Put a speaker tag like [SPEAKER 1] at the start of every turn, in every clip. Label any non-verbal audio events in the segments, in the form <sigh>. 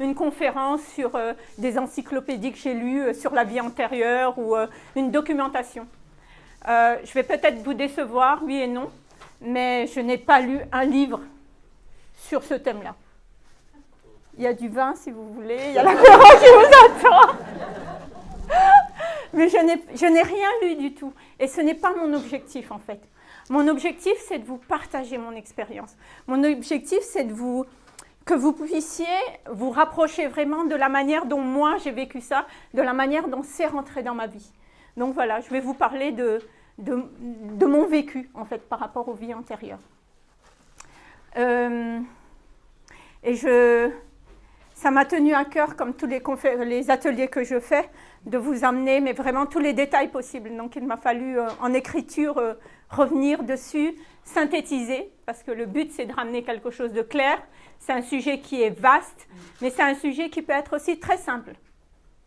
[SPEAKER 1] une conférence sur euh, des encyclopédies que j'ai lues euh, sur la vie antérieure ou une documentation. je vais peut-être vous décevoir, oui et non, mais je n'ai pas lu un livre sur ce thème-là. Il y a du vin si vous voulez, il y a la courant qui vous attend. Mais je n'ai rien lu du tout. Et ce n'est pas mon objectif en fait. Mon objectif, c'est de vous partager mon expérience. Mon objectif, c'est de vous que vous puissiez vous rapprocher vraiment de la manière dont moi j'ai vécu ça, de la manière dont c'est rentré dans ma vie. Donc voilà, je vais vous parler de, mon vécu en fait par rapport aux vies antérieures. Euh, et je, ça m'a tenu à cœur, comme tous les, les, ateliers que je fais, de vous amener mais vraiment tous les détails possibles. Donc il m'a fallu euh, en écriture euh, revenir dessus, synthétiser, parce que le but c'est de ramener quelque chose de clair. C'est un sujet qui est vaste, mais c'est un sujet qui peut être aussi très simple.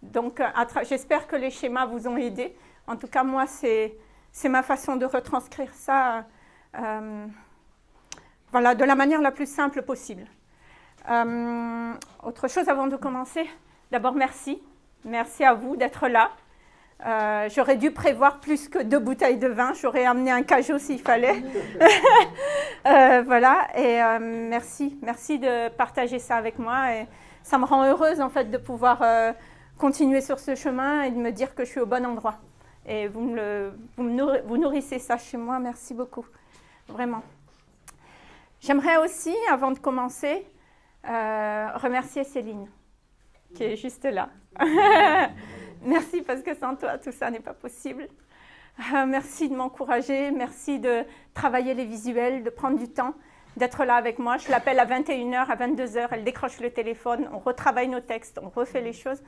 [SPEAKER 1] Donc euh, j'espère que les schémas vous ont aidé. En tout cas, moi, c'est ma façon de retranscrire ça euh, voilà, de la manière la plus simple possible. Euh, autre chose avant de commencer, d'abord merci. Merci à vous d'être là. Euh, j'aurais dû prévoir plus que deux bouteilles de vin. J'aurais amené un cajot s'il fallait. <laughs> <laughs> Euh, voilà, et euh, merci. Merci de partager ça avec moi. Et ça me rend heureuse, en fait, de pouvoir continuer sur ce chemin et de me dire que je suis au bon endroit. Et vous, me vous, nourrissez ça chez moi. Merci beaucoup. Vraiment. J'aimerais aussi, avant de commencer, remercier Céline, qui est juste là. <laughs> Merci parce que sans toi, tout ça n'est pas possible. Euh, merci de m'encourager, merci de travailler les visuels, de prendre du temps, d'être là avec moi. Je l'appelle à 21h, à 22h, elle décroche le téléphone, on retravaille nos textes, on refait les choses.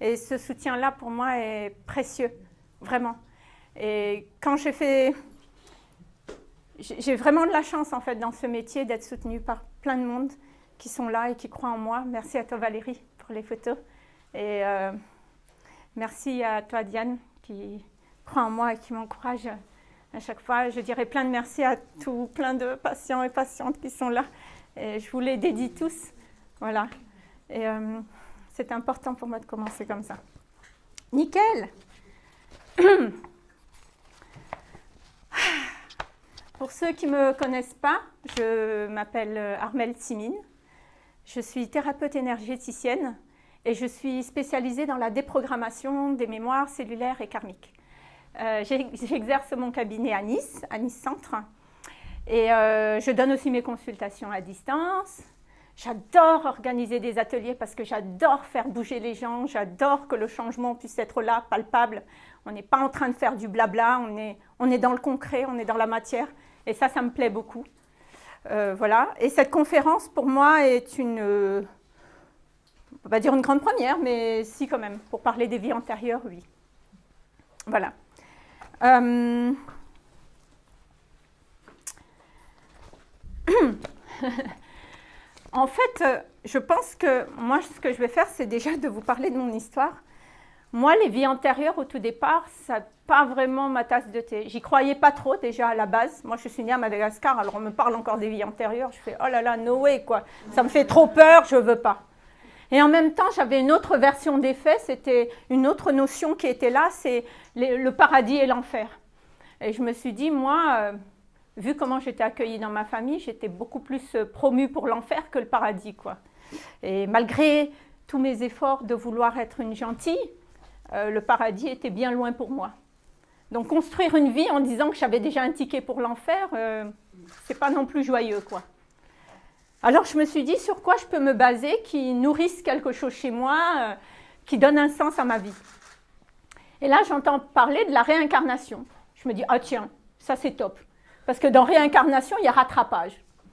[SPEAKER 1] Et ce soutien-là, pour moi, est précieux, vraiment. Et quand j'ai fait... J'ai vraiment de la chance, en fait, dans ce métier, d'être soutenue par plein de monde qui sont là et qui croient en moi. Merci à toi, Valérie, pour les photos. Et... Euh, Merci à toi, Diane, qui croit en moi et qui m'encourage à chaque fois. Je dirais plein de merci à tous, plein de patients et patientes qui sont là. Je vous les dédie tous. Voilà. Euh, c'est important pour moi de commencer comme ça. Nickel <clears throat> Pour ceux qui ne me connaissent pas, je m'appelle Armelle Simine. Je suis thérapeute énergéticienne et je suis spécialisée dans la déprogrammation des mémoires cellulaires et karmiques. Euh, j'exerce mon cabinet à Nice, à Nice Centre, et euh, je donne aussi mes consultations à distance. J'adore organiser des ateliers parce que j'adore faire bouger les gens, j'adore que le changement puisse être là, palpable. On n'est pas en train de faire du blabla, on est, on est dans le concret, on est dans la matière, et ça, ça me plaît beaucoup. Euh, voilà, et cette conférence pour moi est une on va dire une grande première, mais si quand même, pour parler des vies antérieures, oui. Voilà. Euh, <clears throat> en fait, je pense que moi, ce que je vais faire, c'est déjà de vous parler de mon histoire. Moi, les vies antérieures, au tout départ, ça pas vraiment ma tasse de thé. J'y croyais pas trop déjà à la base. Moi, je suis née à Madagascar, alors on me parle encore des vies antérieures. Je fais, oh là là, no way, quoi. Ça me fait trop peur, je veux pas. Et en même temps, j'avais une autre version des faits, c'était une autre notion qui était là, c'est le paradis et l'enfer. Et je me suis dit, moi, euh, vu comment j'étais accueillie dans ma famille, j'étais beaucoup plus euh, promue pour l'enfer que le paradis. quoi. Et malgré tous mes efforts de vouloir être une gentille, euh, le paradis était bien loin pour moi. Donc construire une vie en disant que j'avais déjà un ticket pour l'enfer, c'est pas non plus joyeux. quoi. Alors je me suis dit sur quoi je peux me baser qui nourrisse quelque chose chez moi, euh, qui donne un sens à ma vie? Et là j'entends parler de la réincarnation. Je me dis, ah tiens, ça c'est top. Parce que dans réincarnation, il y a rattrapage.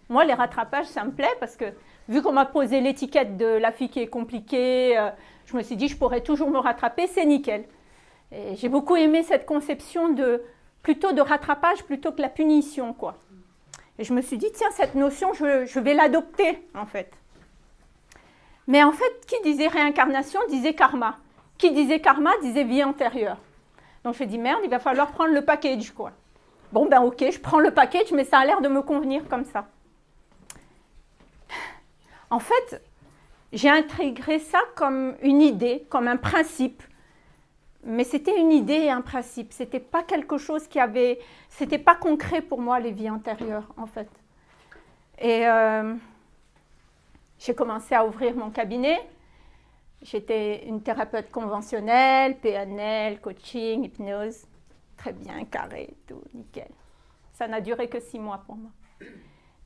[SPEAKER 1] Moi, les rattrapages, ça me plaît parce que vu qu'on m'a posé l'étiquette de la fille qui est compliquée, euh, je me suis dit, je pourrais toujours me rattraper, c'est nickel. J'ai beaucoup aimé cette conception de plutôt de rattrapage plutôt que la punition, quoi. Et je me suis dit, tiens, cette notion, je, vais l'adopter, en fait. Mais en fait, qui disait réincarnation disait karma. Qui disait karma disait vie antérieure. Donc je dit, merde, il va falloir prendre le package, quoi. Bon, ben ok, je prends le package, mais ça a l'air de me convenir comme ça. En fait, j'ai intégré ça comme une idée, comme un principe. Mais c'était une idée un principe. C'était pas quelque chose qui avait. C'était pas concret pour moi, les vies antérieures, en fait. Et euh, j'ai commencé à ouvrir mon cabinet. J'étais une thérapeute conventionnelle, PNL, coaching, hypnose. Très bien, carré, tout, nickel. Ça n'a duré que six mois pour moi.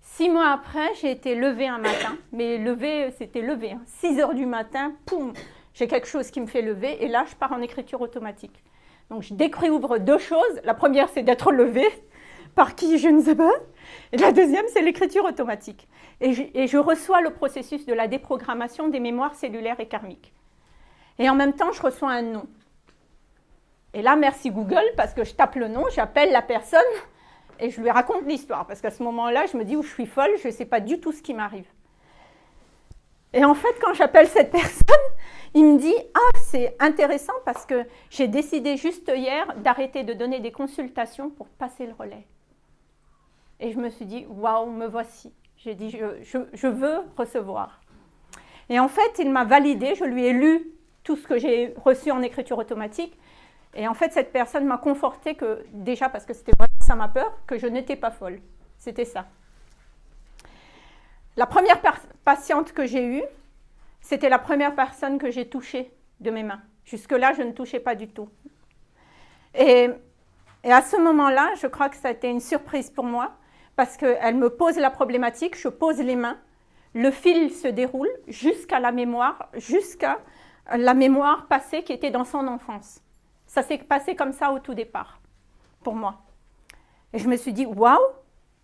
[SPEAKER 1] Six mois après, j'ai été levée un matin, mais levée, c'était levé. 6 hein. heures du matin, poum, j'ai quelque chose qui me fait lever, et là, je pars en écriture automatique. Donc, je découvre deux choses. La première, c'est d'être levée, par qui, je ne sais pas. Et la deuxième, c'est l'écriture automatique. Et je, et je, reçois le processus de la déprogrammation des mémoires cellulaires et karmiques. Et en même temps, je reçois un nom. Et là, merci Google, parce que je tape le nom, j'appelle la personne, et je lui raconte l'histoire, parce qu'à ce moment-là, je me dis où je suis folle, je ne sais pas du tout ce qui m'arrive. Et en fait, quand j'appelle cette personne, il me dit Ah, c'est intéressant parce que j'ai décidé juste hier d'arrêter de donner des consultations pour passer le relais. Et je me suis dit Waouh, me voici. J'ai dit je, je, veux recevoir. Et en fait, il m'a validé, je lui ai lu tout ce que j'ai reçu en écriture automatique. Et en fait, cette personne m'a conforté que, déjà parce que c'était vraiment ça ma peur, que je n'étais pas folle. C'était ça. La première patiente que j'ai eue, c'était la première personne que j'ai touchée de mes mains. Jusque-là, je ne touchais pas du tout. Et, à ce moment-là, je crois que ça a été une surprise pour moi, parce qu'elle me pose la problématique, je pose les mains, le fil se déroule jusqu'à la mémoire, jusqu'à la mémoire passée qui était dans son enfance. Ça s'est passé comme ça au tout départ, pour moi. Et je me suis dit, waouh,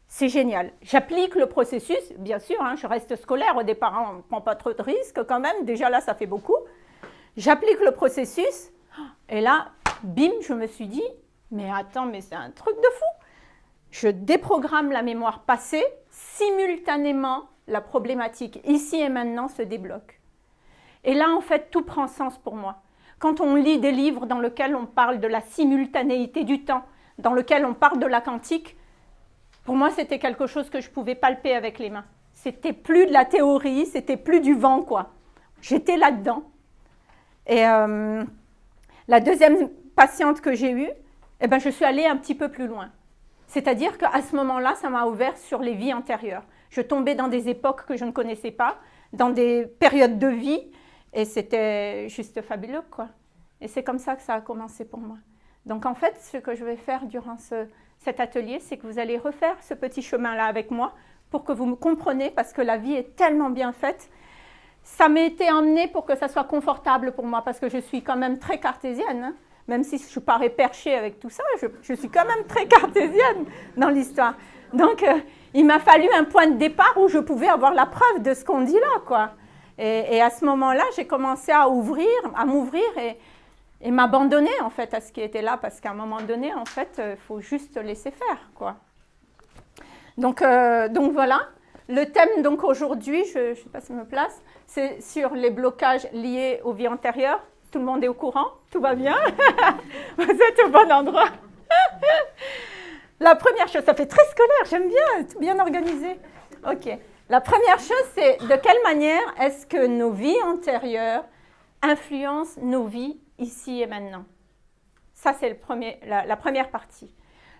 [SPEAKER 1] c'est génial. J'applique le processus, bien sûr, hein, je reste scolaire au départ, on ne prend pas trop de risques quand même, déjà là, ça fait beaucoup. J'applique le processus, et là, bim, je me suis dit, mais attends, mais c'est un truc de fou. Je déprogramme la mémoire passée, simultanément, la problématique ici et maintenant se débloque. Et là, en fait, tout prend sens pour moi. Quand on lit des livres dans lesquels on parle de la simultanéité du temps, dans lesquels on parle de la quantique, pour moi, c'était quelque chose que je pouvais palper avec les mains. C'était plus de la théorie, c'était plus du vent, quoi. J'étais là-dedans. Et euh, la deuxième patiente que j'ai eue, eh ben, je suis allée un petit peu plus loin. C'est-à-dire qu'à ce moment-là, ça m'a ouvert sur les vies antérieures. Je tombais dans des époques que je ne connaissais pas, dans des périodes de vie et c'était juste fabuleux, quoi. Et c'est comme ça que ça a commencé pour moi. Donc en fait, ce que je vais faire durant cet atelier, c'est que vous allez refaire ce petit chemin-là avec moi pour que vous me compreniez, parce que la vie est tellement bien faite. Ça m'a été emmené pour que ça soit confortable pour moi, parce que je suis quand même très cartésienne. Hein. Même si je parais perchée avec tout ça, je, suis quand même très cartésienne dans l'histoire. Donc, euh, il m'a fallu un point de départ où je pouvais avoir la preuve de ce qu'on dit là, quoi. Et, à ce moment-là, j'ai commencé à ouvrir, à m'ouvrir et, m'abandonner en fait à ce qui était là, parce qu'à un moment donné, en fait, il euh, faut juste laisser faire, quoi. Donc, euh, donc voilà. Le thème donc aujourd'hui, je ne sais pas si je me place, c'est sur les blocages liés aux vies antérieures. Tout le monde est au courant? Tout va bien? <laughs> Vous êtes au bon endroit <laughs> La première chose, ça fait très scolaire, j'aime bien, bien organisé. Ok. La première chose, c'est de quelle manière est-ce que nos vies antérieures influencent nos vies ici et maintenant. Ça, c'est la, la, première partie.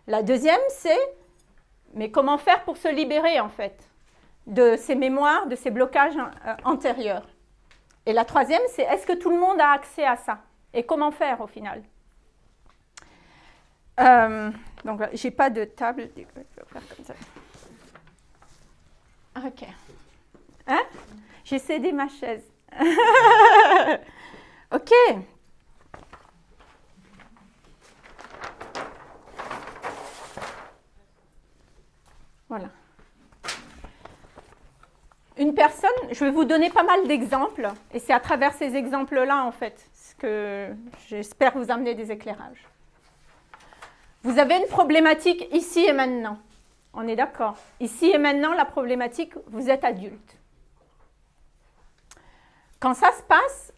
[SPEAKER 1] La deuxième, c'est, mais comment faire pour se libérer, en fait, de ces mémoires, de ces blocages euh, antérieurs? Et la troisième, c'est, est-ce que tout le monde a accès à ça? Et comment faire, au final? Euh, Donc, j'ai pas de table. Je. Ok. Hein? J'ai cédé ma chaise. <laughs> ok. Une personne, je vais vous donner pas mal d'exemples, et c'est à travers ces exemples-là, en fait, que j'espère vous amener des éclairages. Vous avez une problématique ici et maintenant. On est d'accord. Ici et maintenant, la problématique, vous êtes adulte. Quand ça se passe,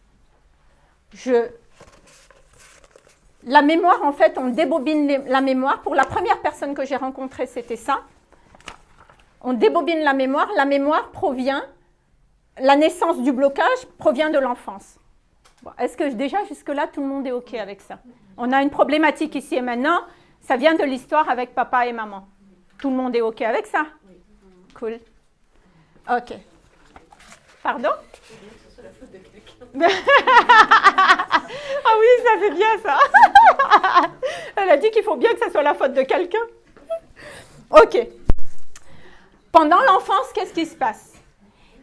[SPEAKER 1] je... La mémoire, en fait, on débobine la mémoire. Pour la première personne que j'ai rencontrée, c'était ça. On débobine la mémoire. La mémoire provient la naissance du blocage provient de l'enfance. Est-ce que déjà jusque-là, tout le monde est OK avec ça? On a une problématique ici et maintenant, ça vient de l'histoire avec papa et maman. Tout le monde est OK avec ça? Cool. OK. Pardon? <laughs> Ah oui, ça fait bien ça. <laughs> Elle a dit qu'il faut bien que ça soit la faute de quelqu'un. OK. Pendant l'enfance, qu'est-ce qui se passe?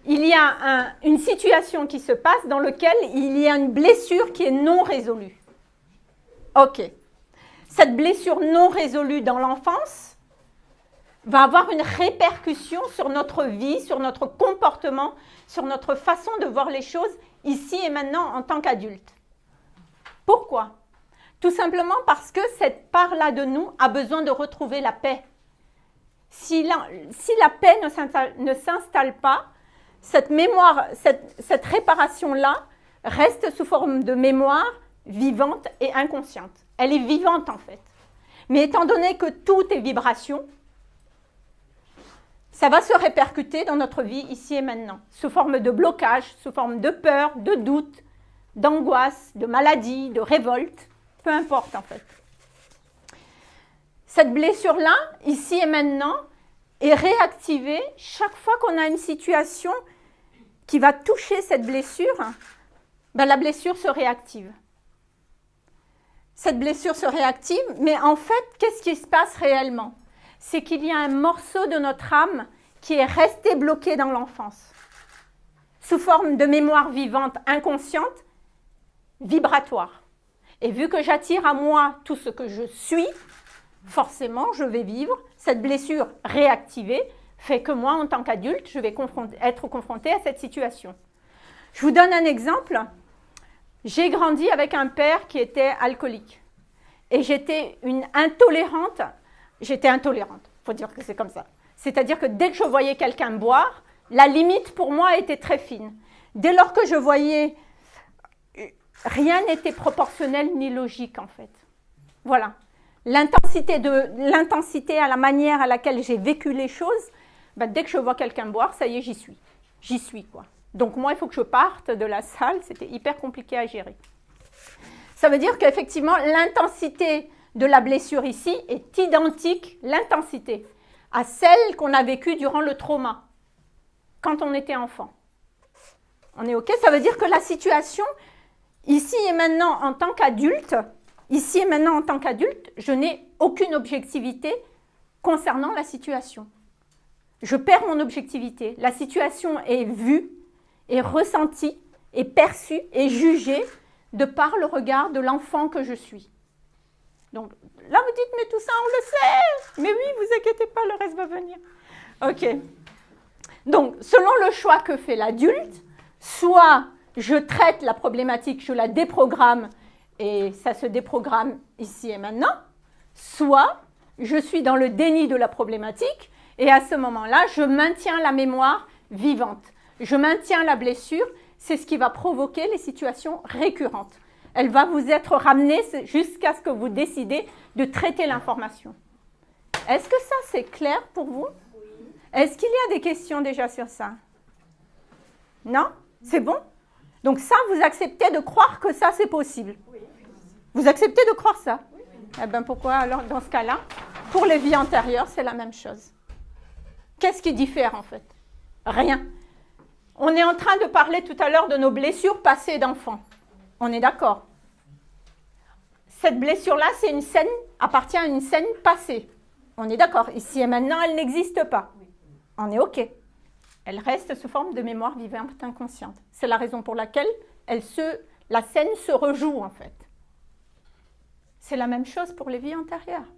[SPEAKER 1] Il y a une situation qui se passe dans laquelle il y a une blessure qui est non résolue. OK. Cette blessure non résolue dans l'enfance va avoir une répercussion sur notre vie, sur notre comportement, sur notre façon de voir les choses ici et maintenant en tant qu'adulte. Pourquoi? Tout simplement parce que cette part-là de nous a besoin de retrouver la paix. Si la, paix ne s'installe pas, cette mémoire, cette, cette réparation-là reste sous forme de mémoire vivante et inconsciente. Elle est vivante en fait. Mais étant donné que tout est vibration, ça va se répercuter dans notre vie ici et maintenant, sous forme de blocage, sous forme de peur, de doute, d'angoisse, de maladie, de révolte, peu importe en fait. Cette blessure-là, ici et maintenant, est réactivée chaque fois qu'on a une situation qui va toucher cette blessure, ben la blessure se réactive. Cette blessure se réactive, mais en fait, qu'est-ce qui se passe réellement? C'est qu'il y a un morceau de notre âme qui est resté bloqué dans l'enfance, sous forme de mémoire vivante inconsciente, vibratoire. Et vu que j'attire à moi tout ce que je suis, forcément, je vais vivre cette blessure réactivée, fait que moi, en tant qu'adulte, je vais être confrontée à cette situation. Je vous donne un exemple. J'ai grandi avec un père qui était alcoolique. Et j'étais une intolérante j'étais intolérante. Il faut dire que c'est comme ça. C'est-à-dire que dès que je voyais quelqu'un boire, la limite pour moi était très fine. Dès lors que je voyais, rien n'était proportionnel ni logique en fait. Voilà. L'intensité à la manière à laquelle j'ai vécu les choses, ben, dès que je vois quelqu'un boire, ça y est, j'y suis. J'y suis quoi. Donc moi, il faut que je parte de la salle, c'était hyper compliqué à gérer. Ça veut dire qu'effectivement, l'intensité de la blessure ici est identique, l'intensité, à celle qu'on a vécue durant le trauma, quand on était enfant. On est OK? Ça veut dire que la situation, ici et maintenant en tant qu'adulte, ici et maintenant en tant qu'adulte, je n'ai aucune objectivité concernant la situation. Je perds mon objectivité. La situation est vue, est ressentie, est perçue, est jugée de par le regard de l'enfant que je suis. Donc là, vous dites, mais tout ça, on le sait. Mais oui, vous inquiétez pas, le reste va venir. OK. Donc, selon le choix que fait l'adulte, soit je traite la problématique, je la déprogramme et ça se déprogramme ici et maintenant, soit je suis dans le déni de la problématique et à ce moment-là, je maintiens la mémoire vivante. Je maintiens la blessure, c'est ce qui va provoquer les situations récurrentes. Elle va vous être ramenée jusqu'à ce que vous décidez de traiter l'information. Est-ce que ça, c'est clair pour vous? Est-ce qu'il y a des questions déjà sur ça? Non? C'est bon? Donc ça, vous acceptez de croire que ça, c'est possible Vous acceptez de croire ça? Eh bien, pourquoi? Alors, dans ce cas-là, pour les vies antérieures, c'est la même chose. Qu'est-ce qui diffère, en fait? Rien. On est en train de parler tout à l'heure de nos blessures passées d'enfants. On est d'accord. Cette blessure-là, c'est une scène, appartient à une scène passée. On est d'accord. Ici et maintenant, elle n'existe pas. On est OK. Elle reste sous forme de mémoire vivante inconsciente. C'est la raison pour laquelle elle se, la scène se rejoue, en fait. C'est la même chose pour les vies antérieures.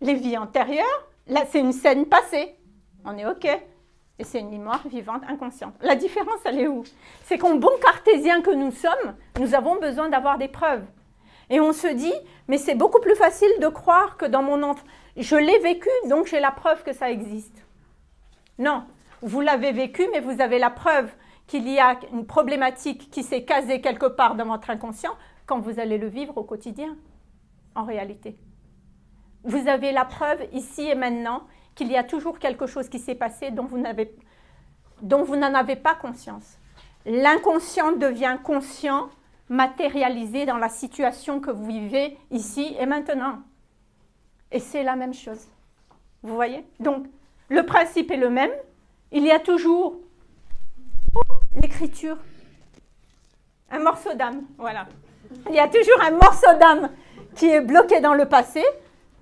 [SPEAKER 1] Les vies antérieures, là, c'est une scène passée. On est OK. Et c'est une mémoire vivante inconsciente. La différence, elle est où? C'est qu'en bon cartésien que nous sommes, nous avons besoin d'avoir des preuves. Et on se dit, mais c'est beaucoup plus facile de croire que dans mon enfant, je l'ai vécu, donc j'ai la preuve que ça existe. Non, vous l'avez vécu, mais vous avez la preuve qu'il y a une problématique qui s'est casée quelque part dans votre inconscient quand vous allez le vivre au quotidien, en réalité. Vous avez la preuve ici et maintenant qu'il y a toujours quelque chose qui s'est passé dont vous n'en avez pas conscience. L'inconscient devient conscient, matérialisé dans la situation que vous vivez ici et maintenant. Et c'est la même chose. Vous voyez? Donc, le principe est le même. Il y a toujours oh, l'écriture. Un morceau d'âme, voilà. Il y a toujours un morceau d'âme qui est bloqué dans le passé,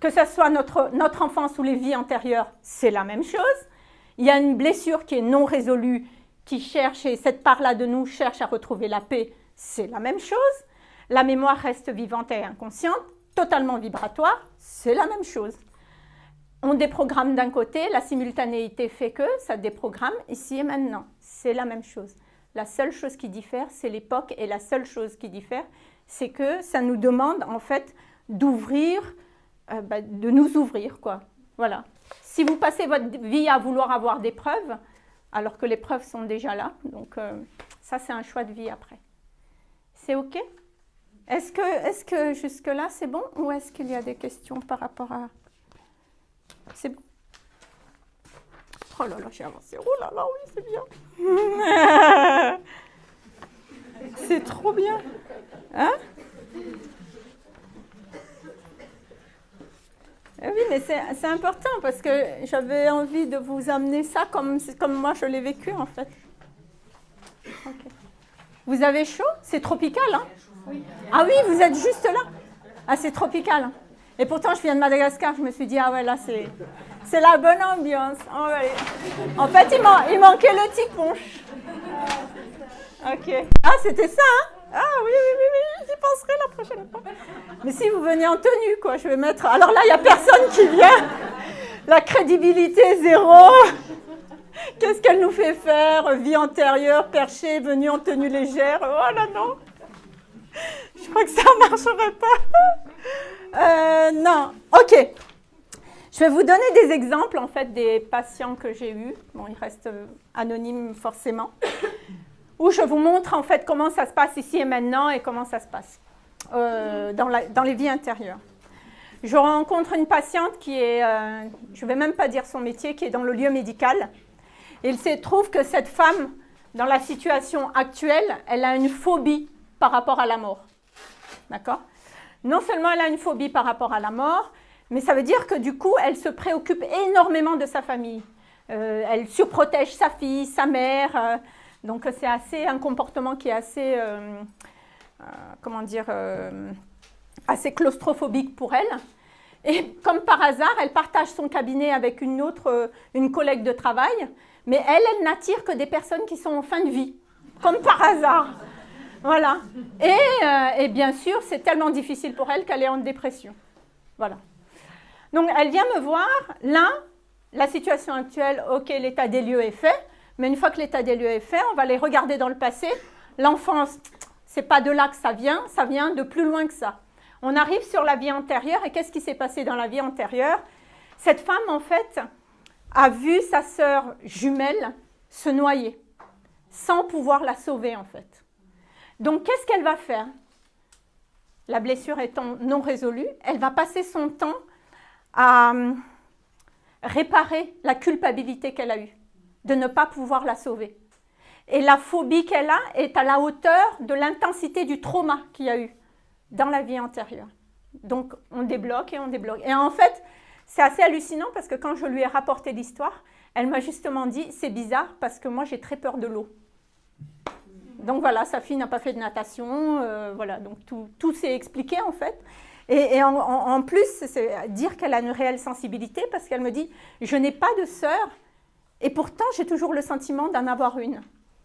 [SPEAKER 1] que ce soit notre, notre enfance ou les vies antérieures, c'est la même chose. Il y a une blessure qui est non résolue, qui cherche, et cette part-là de nous cherche à retrouver la paix, c'est la même chose. La mémoire reste vivante et inconsciente, totalement vibratoire, c'est la même chose. On déprogramme d'un côté, la simultanéité fait que ça déprogramme ici et maintenant. C'est la même chose. La seule chose qui diffère, c'est l'époque, et la seule chose qui diffère, c'est que ça nous demande en fait d'ouvrir, euh, bah, de nous ouvrir, quoi. Voilà. Si vous passez votre vie à vouloir avoir des preuves, alors que les preuves sont déjà là, donc euh, ça c'est un choix de vie après. C'est OK? Est-ce que, est que jusque-là c'est bon? Ou est-ce qu'il y a des questions par rapport à... C'est bon Oh là là, j'ai avancé. Oh là là, oui, c'est bien. <laughs> c'est trop bien. Hein? Eh Oui, mais c'est important parce que j'avais envie de vous amener ça comme, moi je l'ai vécu en fait. Vous avez chaud? C'est tropical, hein? Ah oui, vous êtes juste là Ah, c'est tropical. Hein. Et pourtant, je viens de Madagascar, je me suis dit, ah ouais, là, c'est, la bonne ambiance. Oh, en fait, il, manquait le petit. Ok. Ah, c'était ça, hein Ah oui, oui, oui, oui, j'y penserai la prochaine fois. Mais si vous venez en tenue, quoi, je vais mettre... Alors là, il n'y a personne qui vient. La crédibilité, zéro. Qu'est-ce qu'elle nous fait faire? Vie antérieure, perché, venue en tenue légère. Oh là, non. Je crois que ça ne marcherait pas. Euh, non. OK. Je vais vous donner des exemples, en fait, des patients que j'ai eus. Bon, ils restent euh, anonymes forcément. Où je vous montre, en fait, comment ça se passe ici et maintenant et comment ça se passe euh, dans, les vies intérieures. Je rencontre une patiente qui est, je ne vais même pas dire son métier, qui est dans le lieu médical. il se trouve que cette femme, dans la situation actuelle, elle a une phobie par rapport à la mort. D'accord? Non seulement elle a une phobie par rapport à la mort, mais ça veut dire que du coup, elle se préoccupe énormément de sa famille. Euh, elle surprotège sa fille, sa mère. Euh, donc c'est assez un comportement qui est assez, euh, comment dire, assez claustrophobique pour elle. Et comme par hasard, elle partage son cabinet avec une autre, une collègue de travail, mais elle, elle n'attire que des personnes qui sont en fin de vie, comme par hasard. Voilà. Et, et bien sûr, c'est tellement difficile pour elle qu'elle est en dépression. Voilà. Donc, elle vient me voir, là, la situation actuelle, ok, l'état des lieux est fait, mais une fois que l'état des lieux est fait, on va les regarder dans le passé. L'enfance, c'est pas de là que ça vient, ça vient de plus loin que ça. On arrive sur la vie antérieure, et qu'est-ce qui s'est passé dans la vie antérieure? Cette femme, en fait, a vu sa sœur jumelle se noyer, sans pouvoir la sauver, en fait. Donc, qu'est-ce qu'elle va faire? La blessure étant non résolue, elle va passer son temps à euh, réparer la culpabilité qu'elle a eue, de ne pas pouvoir la sauver. Et la phobie qu'elle a est à la hauteur de l'intensité du trauma qu'il y a eu dans la vie antérieure. Donc on débloque et on débloque. Et en fait, c'est assez hallucinant parce que quand je lui ai rapporté l'histoire, elle m'a justement dit c'est bizarre parce que moi j'ai très peur de l'eau. Donc voilà, sa fille n'a pas fait de natation, euh, voilà, donc tout, s'est expliqué en fait. Et, en, plus, c'est dire qu'elle a une réelle sensibilité parce qu'elle me dit Je n'ai pas de sœur et pourtant j'ai toujours le sentiment d'en avoir une.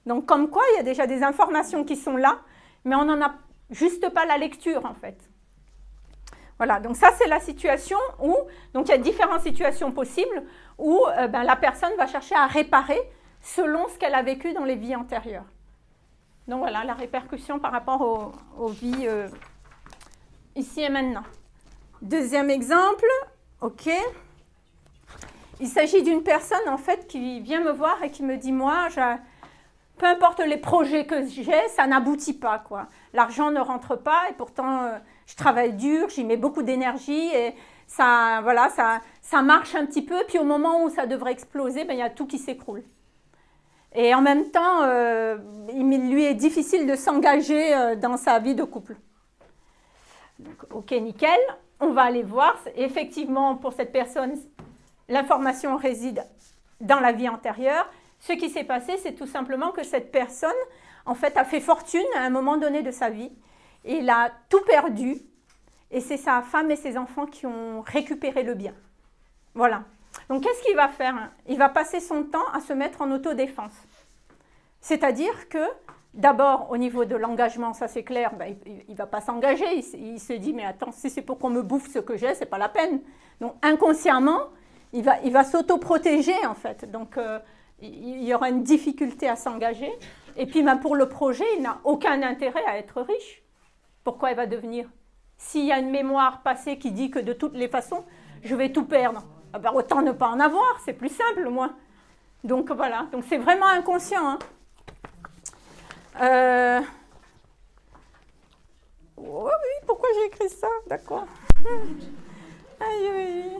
[SPEAKER 1] Donc, comme quoi, il y a déjà des informations qui sont là, mais on n'en a juste pas la lecture en fait. Voilà, donc ça c'est la situation où, donc il y a différentes situations possibles où euh, ben, la personne va chercher à réparer selon ce qu'elle a vécu dans les vies antérieures. Donc voilà, la répercussion par rapport aux, vies euh, ici et maintenant. Deuxième exemple, ok. Il s'agit d'une personne en fait qui vient me voir et qui me dit moi, peu importe les projets que j'ai, ça n'aboutit pas quoi. L'argent ne rentre pas et pourtant euh, je travaille dur, j'y mets beaucoup d'énergie et ça, voilà, ça, ça marche un petit peu. Puis au moment où ça devrait exploser, ben, il y a tout qui s'écroule. Et en même temps, euh, il lui est difficile de s'engager euh, dans sa vie de couple. ok, nickel. On va aller voir. Effectivement, pour cette personne, l'information réside dans la vie antérieure. Ce qui s'est passé, c'est tout simplement que cette personne, en fait, a fait fortune à un moment donné de sa vie. Il a tout perdu. Et c'est sa femme et ses enfants qui ont récupéré le bien. Voilà. Donc, qu'est-ce qu'il va faire Il va passer son temps à se mettre en autodéfense. C'est-à-dire que, d'abord, au niveau de l'engagement, ça c'est clair, ben, il ne va pas s'engager. Il, se dit, mais attends, si c'est pour qu'on me bouffe ce que j'ai, c'est pas la peine. Donc, inconsciemment, il va, il va s'autoprotéger, en fait. Donc, euh, il y aura une difficulté à s'engager. Et puis, ben, pour le projet, il n'a aucun intérêt à être riche. Pourquoi il va devenir? S'il y a une mémoire passée qui dit que de toutes les façons, je vais tout perdre, ah ben, autant ne pas en avoir, c'est plus simple, moi. Donc voilà, donc c'est vraiment inconscient. Hein. Euh... Oh oui, pourquoi j'ai écrit ça? D'accord. <laughs> Aïe, aïe.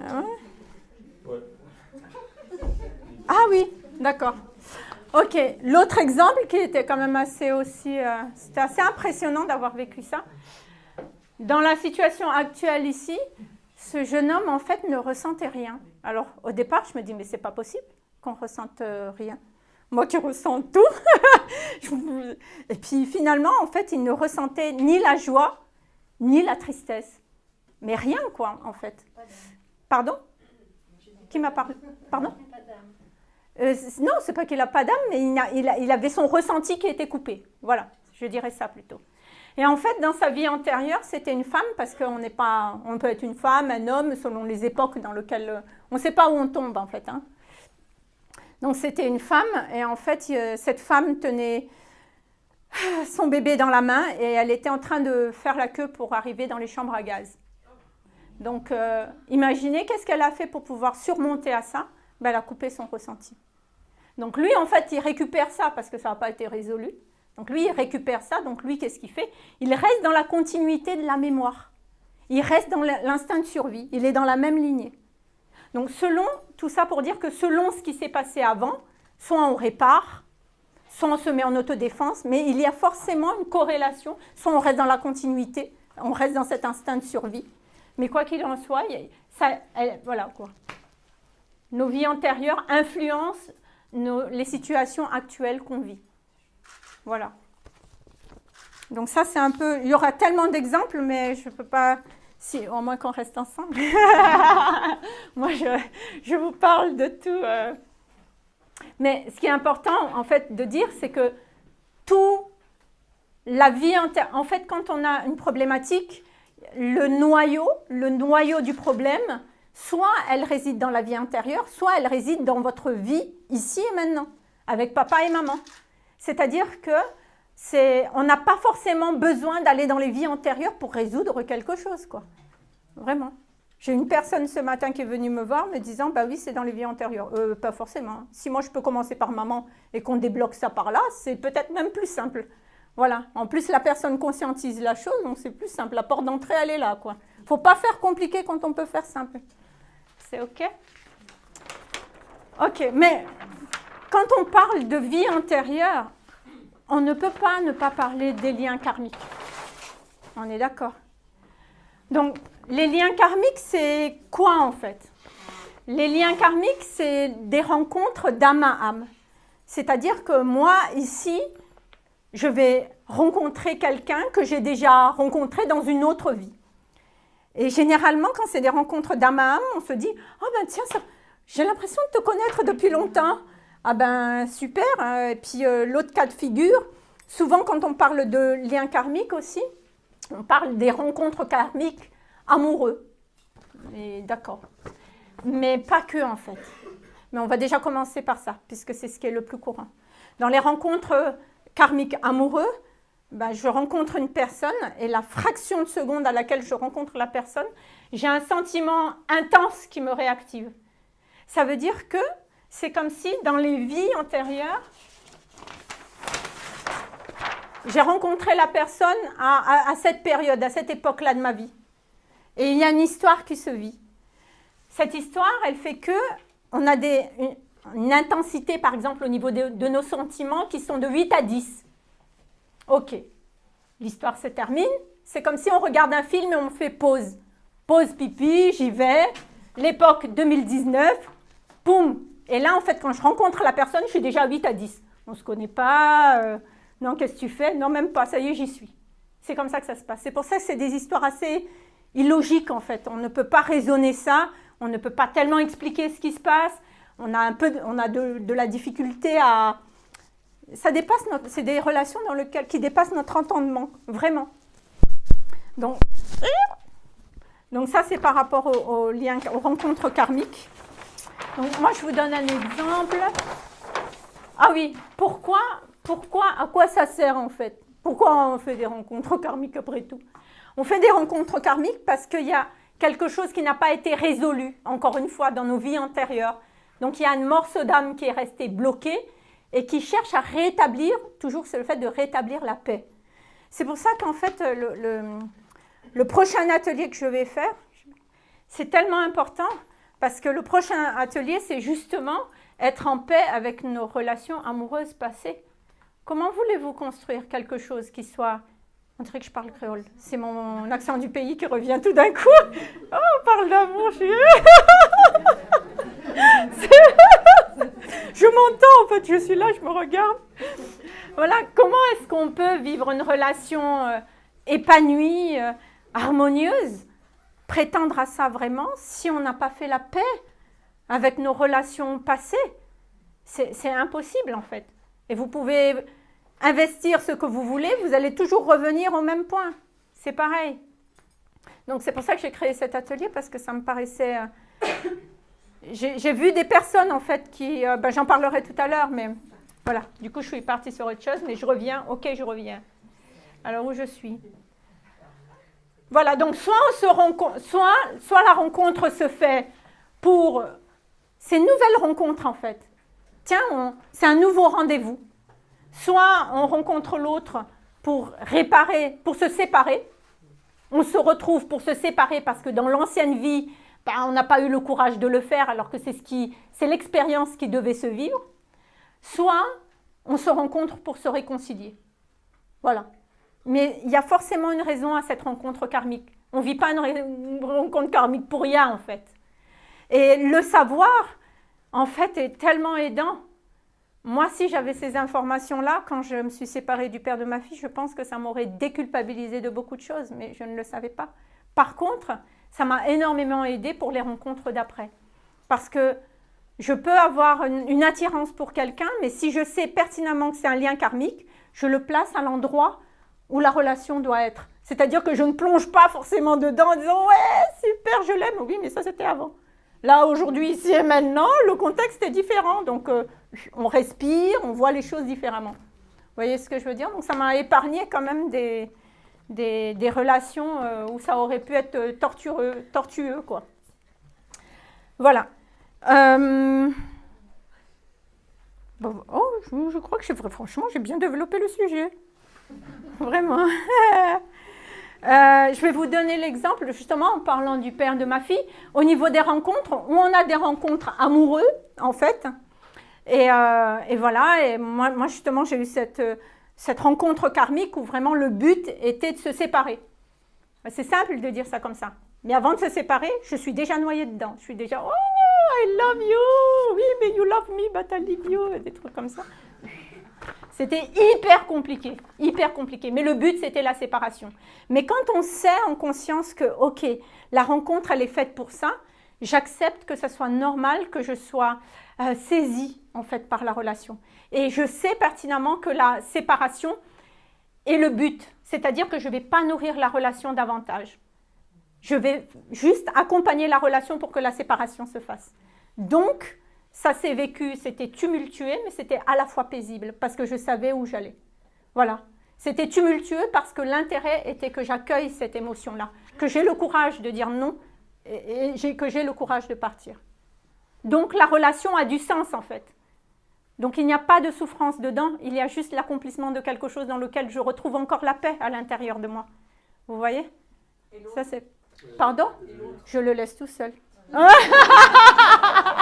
[SPEAKER 1] Ah, ouais. ah oui, d'accord. Ok, l'autre exemple qui était quand même assez aussi, euh, c'était assez impressionnant d'avoir vécu ça. Dans la situation actuelle ici, ce jeune homme en fait ne ressentait rien. Alors au départ, je me dis mais c'est pas possible qu'on ressente euh, rien. Moi qui ressens tout. <laughs> Et puis finalement, en fait, il ne ressentait ni la joie, ni la tristesse. Mais rien, quoi, en fait. Pardon? Qui m'a parlé? Pardon? Euh, Non, c'est pas qu'il n'a pas d'âme, mais il, avait son ressenti qui était coupé. Voilà, je dirais ça plutôt. Et en fait, dans sa vie antérieure, c'était une femme, parce qu'on n'est pas, on peut être une femme, un homme, selon les époques dans lesquelles on ne sait pas où on tombe, en fait. Hein. Donc c'était une femme et en fait cette femme tenait son bébé dans la main et elle était en train de faire la queue pour arriver dans les chambres à gaz. Donc euh, imaginez qu'est-ce qu'elle a fait pour pouvoir surmonter à ça? Ben, Elle a coupé son ressenti. Donc lui en fait il récupère ça parce que ça n'a pas été résolu. Donc lui il récupère ça, donc lui qu'est-ce qu'il fait? Il reste dans la continuité de la mémoire. Il reste dans l'instinct de survie, il est dans la même lignée. Donc selon, tout ça pour dire que selon ce qui s'est passé avant, soit on répare, soit on se met en autodéfense, mais il y a forcément une corrélation, soit on reste dans la continuité, on reste dans cet instinct de survie. Mais quoi qu'il en soit, voilà quoi. Nos vies antérieures influencent les situations actuelles qu'on vit. Voilà. Donc ça, c'est un peu... Il y aura tellement d'exemples, mais je ne peux pas si, au moins qu'on reste ensemble. <laughs> Moi, je, vous parle de tout. Euh. Mais ce qui est important, en fait, de dire, c'est que tout, la vie en fait, quand on a une problématique, le noyau, le noyau du problème, soit elle réside dans la vie intérieure, soit elle réside dans votre vie ici et maintenant, avec papa et maman. C'est-à-dire que on n'a pas forcément besoin d'aller dans les vies antérieures pour résoudre quelque chose, quoi. Vraiment. J'ai une personne ce matin qui est venue me voir me disant, bah oui, c'est dans les vies antérieures. Euh, pas forcément. Si moi je peux commencer par maman et qu'on débloque ça par là, c'est peut-être même plus simple. Voilà. En plus, la personne conscientise la chose, donc c'est plus simple. La porte d'entrée, elle est là, quoi. Faut pas faire compliqué quand on peut faire simple. C'est OK? OK, mais quand on parle de vie antérieure, on ne peut pas ne pas parler des liens karmiques. On est d'accord Donc, les liens karmiques, c'est quoi en fait? Les liens karmiques, c'est des rencontres d'âme à âme. C'est-à-dire que moi, ici, je vais rencontrer quelqu'un que j'ai déjà rencontré dans une autre vie. Et généralement, quand c'est des rencontres d'âme à âme, on se dit « Ah ben tiens, j'ai l'impression de te connaître depuis longtemps. » Ah ben super. Hein. Et puis euh, l'autre cas de figure, souvent quand on parle de liens karmiques aussi, on parle des rencontres karmiques amoureux. D'accord. Mais pas que en fait. Mais on va déjà commencer par ça, puisque c'est ce qui est le plus courant. Dans les rencontres karmiques amoureux, ben, je rencontre une personne et la fraction de seconde à laquelle je rencontre la personne, j'ai un sentiment intense qui me réactive. Ça veut dire que c'est comme si dans les vies antérieures, j'ai rencontré la personne à, cette période, à cette époque-là de ma vie. Et il y a une histoire qui se vit. Cette histoire, elle fait que on a des, une intensité, par exemple, au niveau de, nos sentiments qui sont de 8 à 10. Ok, l'histoire se termine. C'est comme si on regarde un film et on fait pause. Pause pipi, j'y vais. L'époque 2019, boum. Et là, en fait, quand je rencontre la personne, je suis déjà à 8 à 10. On ne se connaît pas. euh, non, qu'est-ce que tu fais? Non, même pas. Ça y est, j'y suis. C'est comme ça que ça se passe. C'est pour ça que c'est des histoires assez illogiques, en fait. On ne peut pas raisonner ça. On ne peut pas tellement expliquer ce qui se passe. On a un peu, on a de, la difficulté à... Ça dépasse notre... C'est des relations dans lesquelles, qui dépassent notre entendement, vraiment. Donc, donc ça, c'est par rapport au, au lien, aux rencontres karmiques. Donc moi, je vous donne un exemple. Ah oui, pourquoi, pourquoi, à quoi ça sert en fait? Pourquoi on fait des rencontres <laughs> karmiques après tout? On fait des rencontres karmiques parce qu'il y a quelque chose qui n'a pas été résolu, encore une fois, dans nos vies antérieures. Donc il y a un morceau d'âme qui est resté bloqué et qui cherche à rétablir, toujours c'est le fait de rétablir la paix. C'est pour ça qu'en fait, le, prochain atelier que je vais faire, c'est tellement important parce que le prochain atelier, c'est justement être en paix avec nos relations amoureuses passées. Comment voulez-vous construire quelque chose qui soit... On dirait que je parle créole. C'est mon accent du pays qui revient tout d'un coup. <laughs> Oh, on parle d'amour, je suis... <laughs> Je m'entends en fait, je suis là, je me regarde. Voilà, comment est-ce qu'on peut vivre une relation euh, épanouie, euh, harmonieuse, prétendre à ça vraiment si on n'a pas fait la paix avec nos relations passées C'est impossible en fait. Et vous pouvez investir ce que vous voulez, vous allez toujours revenir au même point. C'est pareil. Donc c'est pour ça que j'ai créé cet atelier parce que ça me paraissait... euh, <coughs> j'ai j'ai vu des personnes en fait qui... euh, ben, J'en parlerai tout à l'heure, mais voilà. Du coup, je suis partie sur autre chose, mais je reviens. Ok, je reviens. Alors, où je suis? Voilà, donc soit, la rencontre se fait pour ces nouvelles rencontres en fait. Tiens, c'est un nouveau rendez-vous. Soit on rencontre l'autre pour réparer, pour se séparer. On se retrouve pour se séparer parce que dans l'ancienne vie, ben, on n'a pas eu le courage de le faire alors que c'est ce qui, c'est l'expérience qui devait se vivre. Soit on se rencontre pour se réconcilier. Voilà. Mais il y a forcément une raison à cette rencontre karmique. On ne vit pas une, rencontre karmique pour rien, en fait. Et le savoir, en fait, est tellement aidant. Moi, si j'avais ces informations-là, quand je me suis séparée du père de ma fille, je pense que ça m'aurait déculpabilisé de beaucoup de choses, mais je ne le savais pas. Par contre, ça m'a énormément aidé pour les rencontres d'après. Parce que je peux avoir une attirance pour quelqu'un, mais si je sais pertinemment que c'est un lien karmique, je le place à l'endroit où la relation doit être. C'est-à-dire que je ne plonge pas forcément dedans en disant ouais, super, je l'aime. Oui, mais ça c'était avant. Là, aujourd'hui, ici et maintenant, le contexte est différent. Donc, euh, on respire, on voit les choses différemment. Vous voyez ce que je veux dire? Donc, ça m'a épargné quand même des, des, relations euh, où ça aurait pu être euh, tortureux, tortueux, quoi. Voilà. Oh, je, je crois que franchement, j'ai bien développé le sujet. <laughs> Vraiment. <laughs> Euh, je vais vous donner l'exemple, justement, en parlant du père de ma fille, au niveau des rencontres, où on a des rencontres amoureux, en fait. Et, euh, voilà, et moi, justement, j'ai eu cette, cette rencontre karmique où vraiment le but était de se séparer. C'est simple de dire ça comme ça. Mais avant de se séparer, je suis déjà noyée dedans. Je suis déjà, oh, I love you, oui, mais you love me, but I leave you, des trucs comme ça. C'était hyper compliqué, hyper compliqué. Mais le but, c'était la séparation. Mais quand on sait en conscience que, ok, la rencontre, elle est faite pour ça, j'accepte que ça soit normal que je sois euh, saisie, en fait, par la relation. Et je sais pertinemment que la séparation est le but. C'est-à-dire que je ne vais pas nourrir la relation davantage. Je vais juste accompagner la relation pour que la séparation se fasse. Donc, ça s'est vécu, c'était tumultueux, mais c'était à la fois paisible parce que je savais où j'allais. Voilà. C'était tumultueux parce que l'intérêt était que j'accueille cette émotion-là, que j'ai le courage de dire non et, et que j'ai le courage de partir. Donc la relation a du sens en fait. Donc il n'y a pas de souffrance dedans, il y a juste l'accomplissement de quelque chose dans lequel je retrouve encore la paix à l'intérieur de moi. Vous voyez? Ça c'est. Pardon? Je le laisse tout seul. <laughs>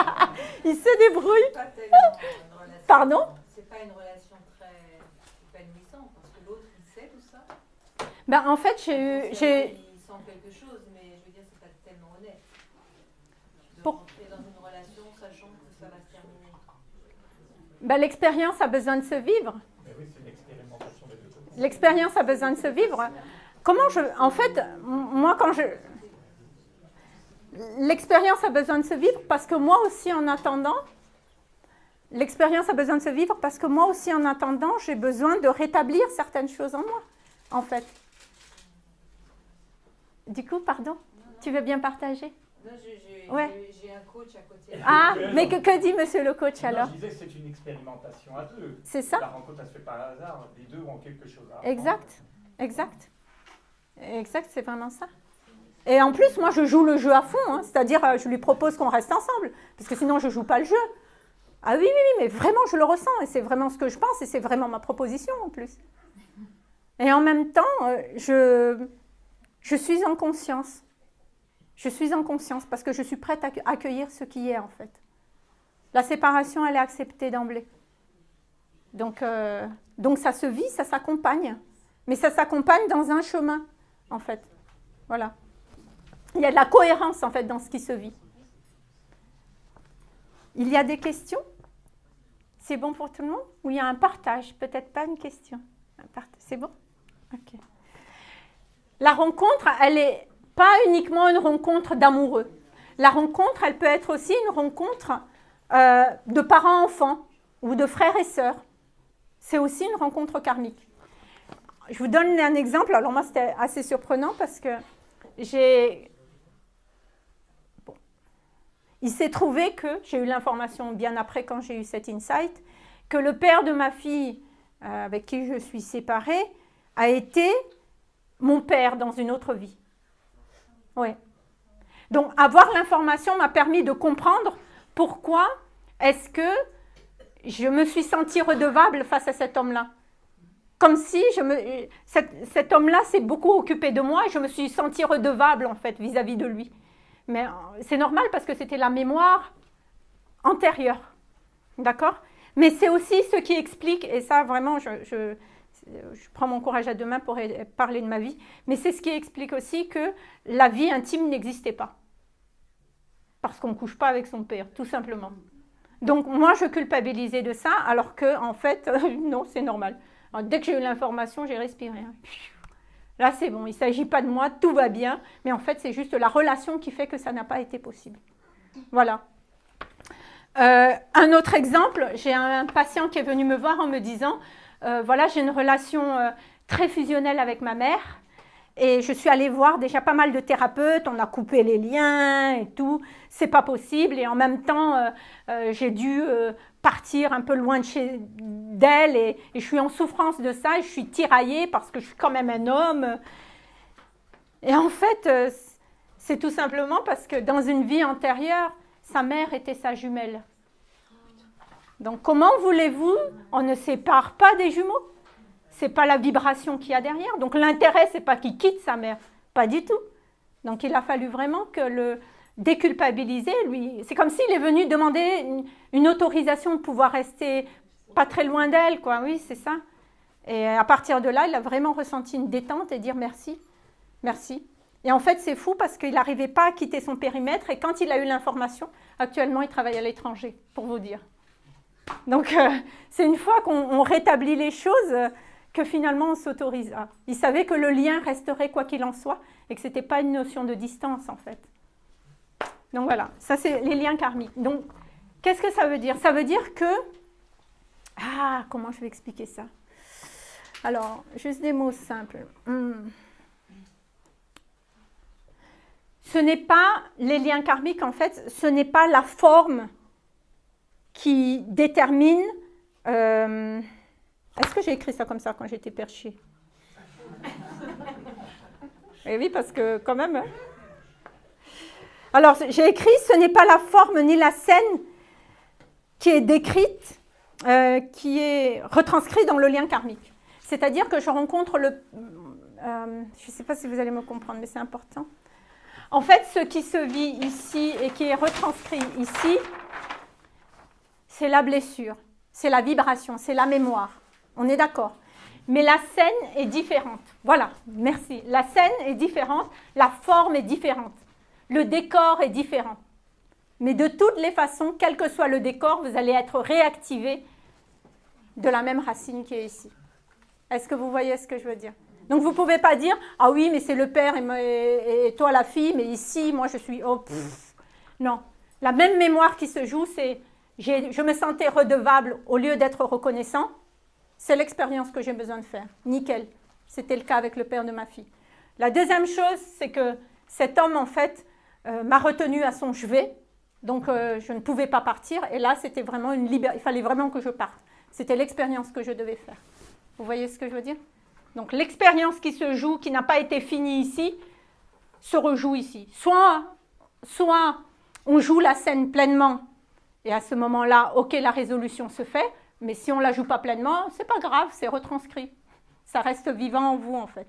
[SPEAKER 1] il se débrouille.
[SPEAKER 2] Pas une relation-
[SPEAKER 1] Pardon
[SPEAKER 2] C'est pas une relation très épanouissante parce que l'autre il sait tout ça.
[SPEAKER 1] ben, En fait, j'ai eu...
[SPEAKER 2] Il sent quelque chose, mais je veux dire, c'est pas tellement honnête. De
[SPEAKER 1] Pour-
[SPEAKER 2] rentrer dans une relation sachant que ça va se terminer.
[SPEAKER 1] ben, L'expérience a besoin de se vivre.
[SPEAKER 3] Oui.
[SPEAKER 1] L'expérience a besoin de se vivre. Comment je... En fait, moi, quand je... L'expérience a besoin de se vivre parce que moi aussi, en attendant, l'expérience a besoin de se vivre parce que moi aussi, en attendant, j'ai besoin de rétablir certaines choses en moi, en fait. Du coup, pardon, tu veux bien partager?
[SPEAKER 2] Non, j'ai-
[SPEAKER 1] Ouais.
[SPEAKER 2] un coach à côté.
[SPEAKER 1] Ah, mais que, que dit monsieur le coach
[SPEAKER 3] Non,
[SPEAKER 1] alors?
[SPEAKER 3] je disais que c'est une expérimentation à deux.
[SPEAKER 1] C'est ça?
[SPEAKER 3] La rencontre, elle se fait par hasard. Les deux ont quelque chose à apprendre.
[SPEAKER 1] Exact, exact. Exact, c'est vraiment ça. Et en plus, moi, je joue le jeu à fond, hein, c'est-à-dire euh, je lui propose qu'on reste ensemble, parce que sinon, je ne joue pas le jeu. Ah oui, oui, oui, mais vraiment, je le ressens, et c'est vraiment ce que je pense, et c'est vraiment ma proposition en plus. Et en même temps, euh, je, je suis en conscience. Je suis en conscience, parce que je suis prête à accu- accueillir ce qui est, en fait. La séparation, elle est acceptée d'emblée. Donc, euh, donc ça se vit, ça s'accompagne. Mais ça s'accompagne dans un chemin, en fait. Voilà. Il y a de la cohérence, en fait, dans ce qui se vit. Il y a des questions? C'est bon pour tout le monde? Ou il y a un partage? Peut-être pas une question. C'est bon? La rencontre, elle n'est pas uniquement une rencontre d'amoureux. La rencontre, elle peut être aussi une rencontre euh, de parents-enfants ou de frères et sœurs. C'est aussi une rencontre karmique. Je vous donne un exemple. Alors moi, c'était assez surprenant parce que j'ai... Il s'est trouvé que, j'ai eu l'information bien après quand j'ai eu cet insight, que le père de ma fille, euh, avec qui je suis séparée, a été mon père dans une autre vie. Donc avoir l'information m'a permis de comprendre pourquoi est-ce que je me suis sentie redevable face à cet homme-là. Comme si je me, cet, cet homme-là s'est beaucoup occupé de moi et je me suis sentie redevable en fait vis-à-vis de lui. Mais euh, c'est normal parce que c'était la mémoire antérieure. D'accord? Mais c'est aussi ce qui explique, et ça vraiment, je, prends mon courage à deux mains pour parler de ma vie, mais c'est ce qui explique aussi que la vie intime n'existait pas. Parce qu'on ne couche pas avec son père, tout simplement. Donc moi, je culpabilisais de ça, alors que en fait, <laughs> non, c'est normal. Dès que j'ai eu l'information, j'ai respiré. Là, c'est bon, il ne s'agit pas de moi, tout va bien, mais en fait, c'est juste la relation qui fait que ça n'a pas été possible. Voilà. Euh, un autre exemple, j'ai un patient qui est venu me voir en me disant, euh, voilà, j'ai une relation euh, très fusionnelle avec ma mère, et je suis allée voir déjà pas mal de thérapeutes, on a coupé les liens et tout, c'est pas possible. Et en même temps, euh, euh, j'ai dû euh, partir un peu loin de chez d'elle et, je suis en souffrance de ça. Je suis tiraillée parce que je suis quand même un homme. Et en fait, c'est tout simplement parce que dans une vie antérieure, sa mère était sa jumelle. Donc comment voulez-vous On ne sépare pas des jumeaux? C'est pas la vibration qu'il y a derrière. Donc l'intérêt, c'est pas qu'il quitte sa mère, pas du tout. Donc il a fallu vraiment que le déculpabiliser, lui, c'est comme s'il est venu demander une, autorisation de pouvoir rester pas très loin d'elle, quoi. Oui, c'est ça. Et à partir de là, il a vraiment ressenti une détente et dire merci, merci. Et en fait, c'est fou parce qu'il n'arrivait pas à quitter son périmètre et quand il a eu l'information, actuellement, il travaille à l'étranger, pour vous dire. Donc, euh, c'est une fois qu'on rétablit les choses, que finalement on s'autorisa. Il savait que le lien resterait quoi qu'il en soit et que ce n'était pas une notion de distance en fait. Donc voilà, ça c'est les liens karmiques. Donc qu'est-ce que ça veut dire? Ça veut dire que... Ah, comment je vais expliquer ça? Alors, juste des mots simples. Hmm. Ce n'est pas les liens karmiques en fait, ce n'est pas la forme qui détermine... Euh, est-ce que j'ai écrit ça comme ça quand j'étais perchée? Eh oui, parce que quand même... Alors, j'ai écrit, ce n'est pas la forme ni la scène qui est décrite, euh, qui est retranscrite dans le lien karmique. C'est-à-dire que je rencontre le... Euh, je ne sais pas si vous allez me comprendre, mais c'est important. En fait, ce qui se vit ici et qui est retranscrit ici, c'est la blessure, c'est la vibration, c'est la mémoire. On est d'accord mais la scène est différente. Voilà, merci. La scène est différente, la forme est différente, le décor est différent. Mais de toutes les façons, quel que soit le décor, vous allez être réactivé de la même racine qui est ici. Est-ce que vous voyez ce que je veux dire? Donc vous ne pouvez pas dire « Ah oui, mais c'est le père et, toi la fille, mais ici, moi je suis... Oh, non, la même mémoire qui se joue, c'est je me sentais redevable au lieu d'être reconnaissant. C'est l'expérience que j'ai besoin de faire. Nickel. C'était le cas avec le père de ma fille. La deuxième chose, c'est que cet homme, en fait, euh, m'a retenu à son chevet. Donc, euh, je ne pouvais pas partir. Et là, c'était vraiment une liberté. Il fallait vraiment que je parte. C'était l'expérience que je devais faire. Vous voyez ce que je veux dire? Donc, l'expérience qui se joue, qui n'a pas été finie ici, se rejoue ici. Soit, soit on joue la scène pleinement, et à ce moment-là, ok, la résolution se fait, mais si on ne la joue pas pleinement, c'est pas grave, c'est retranscrit. Ça reste vivant en vous, en fait.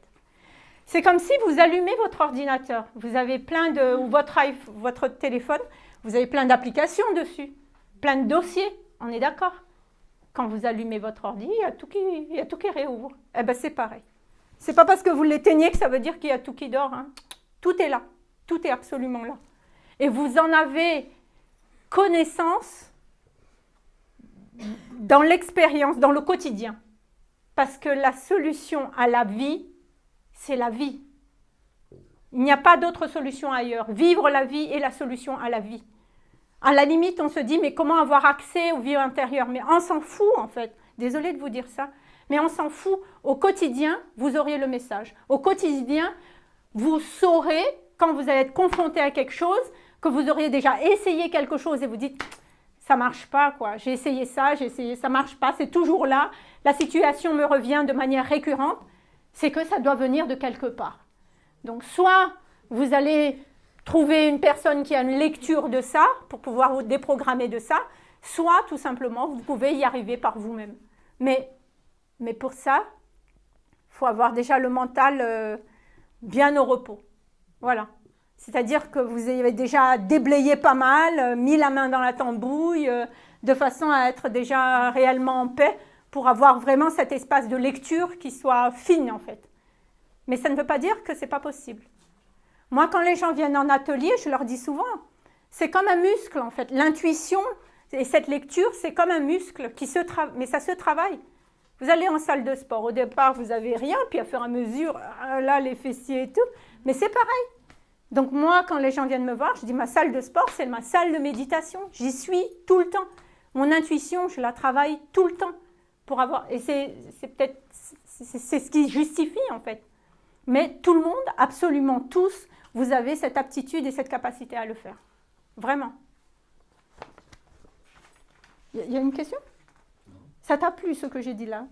[SPEAKER 1] C'est comme si vous allumez votre ordinateur. Vous avez plein de, ou votre, téléphone, vous avez plein d'applications dessus, plein de dossiers, on est d'accord Quand vous allumez votre ordi, il y a tout qui, il y a tout qui réouvre. Eh bien, c'est pareil. C'est pas parce que vous l'éteignez que ça veut dire qu'il y a tout qui dort. Hein. Tout est là. Tout est absolument là. Et vous en avez connaissance dans l'expérience, dans le quotidien. Parce que la solution à la vie, c'est la vie. Il n'y a pas d'autre solution ailleurs. Vivre la vie est la solution à la vie. À la limite, on se dit, mais comment avoir accès au vie intérieur? Mais on s'en fout, en fait. Désolée de vous dire ça. Mais on s'en fout. Au quotidien, vous auriez le message. Au quotidien, vous saurez, quand vous allez être confronté à quelque chose, que vous auriez déjà essayé quelque chose et vous dites, ça marche pas, quoi. J'ai essayé ça, j'ai essayé, ça marche pas, c'est toujours là. La situation me revient de manière récurrente. C'est que ça doit venir de quelque part. Donc, soit vous allez trouver une personne qui a une lecture de ça pour pouvoir vous déprogrammer de ça, soit tout simplement vous pouvez y arriver par vous-même. Mais, mais pour ça, faut avoir déjà le mental euh, bien au repos. Voilà. C'est-à-dire que vous avez déjà déblayé pas mal, euh, mis la main dans la tambouille, euh, de façon à être déjà réellement en paix pour avoir vraiment cet espace de lecture qui soit fine en fait. Mais ça ne veut pas dire que ce n'est pas possible. Moi, quand les gens viennent en atelier, je leur dis souvent, c'est comme un muscle en fait. L'intuition et cette lecture, c'est comme un muscle, qui se mais ça se travaille. Vous allez en salle de sport, au départ, vous n'avez rien, puis à faire à mesure, ah, là, les fessiers et tout, mais c'est pareil. Donc moi, quand les gens viennent me voir, je dis ma salle de sport, c'est ma salle de méditation. J'y suis tout le temps. Mon intuition, je la travaille tout le temps pour avoir. Et c'est peut-être c'est ce qui justifie en fait. Mais tout le monde, absolument tous, vous avez cette aptitude et cette capacité à le faire. Vraiment. Il y a une question? Ça t'a plu ce que j'ai dit là?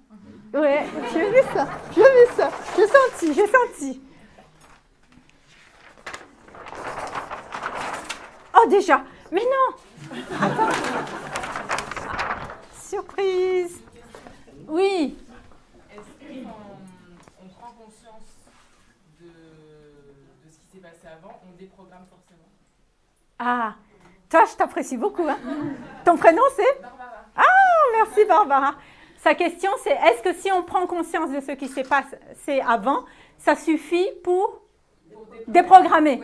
[SPEAKER 1] Oui, j'ai vu ça, j'ai vu ça, j'ai senti, j'ai senti. Oh, déjà Mais non Attends. <laughs> Surprise Oui
[SPEAKER 4] Est-ce qu'on prend conscience de, de ce qui s'est passé avant? On déprogramme forcément
[SPEAKER 1] Ah Toi, je t'apprécie beaucoup. Hein. Ton prénom, c'est?
[SPEAKER 4] Barbara.
[SPEAKER 1] Ah, merci Barbara. Sa question, c'est est-ce que si on prend conscience de ce qui s'est passé avant, ça suffit pour, déprogrammer?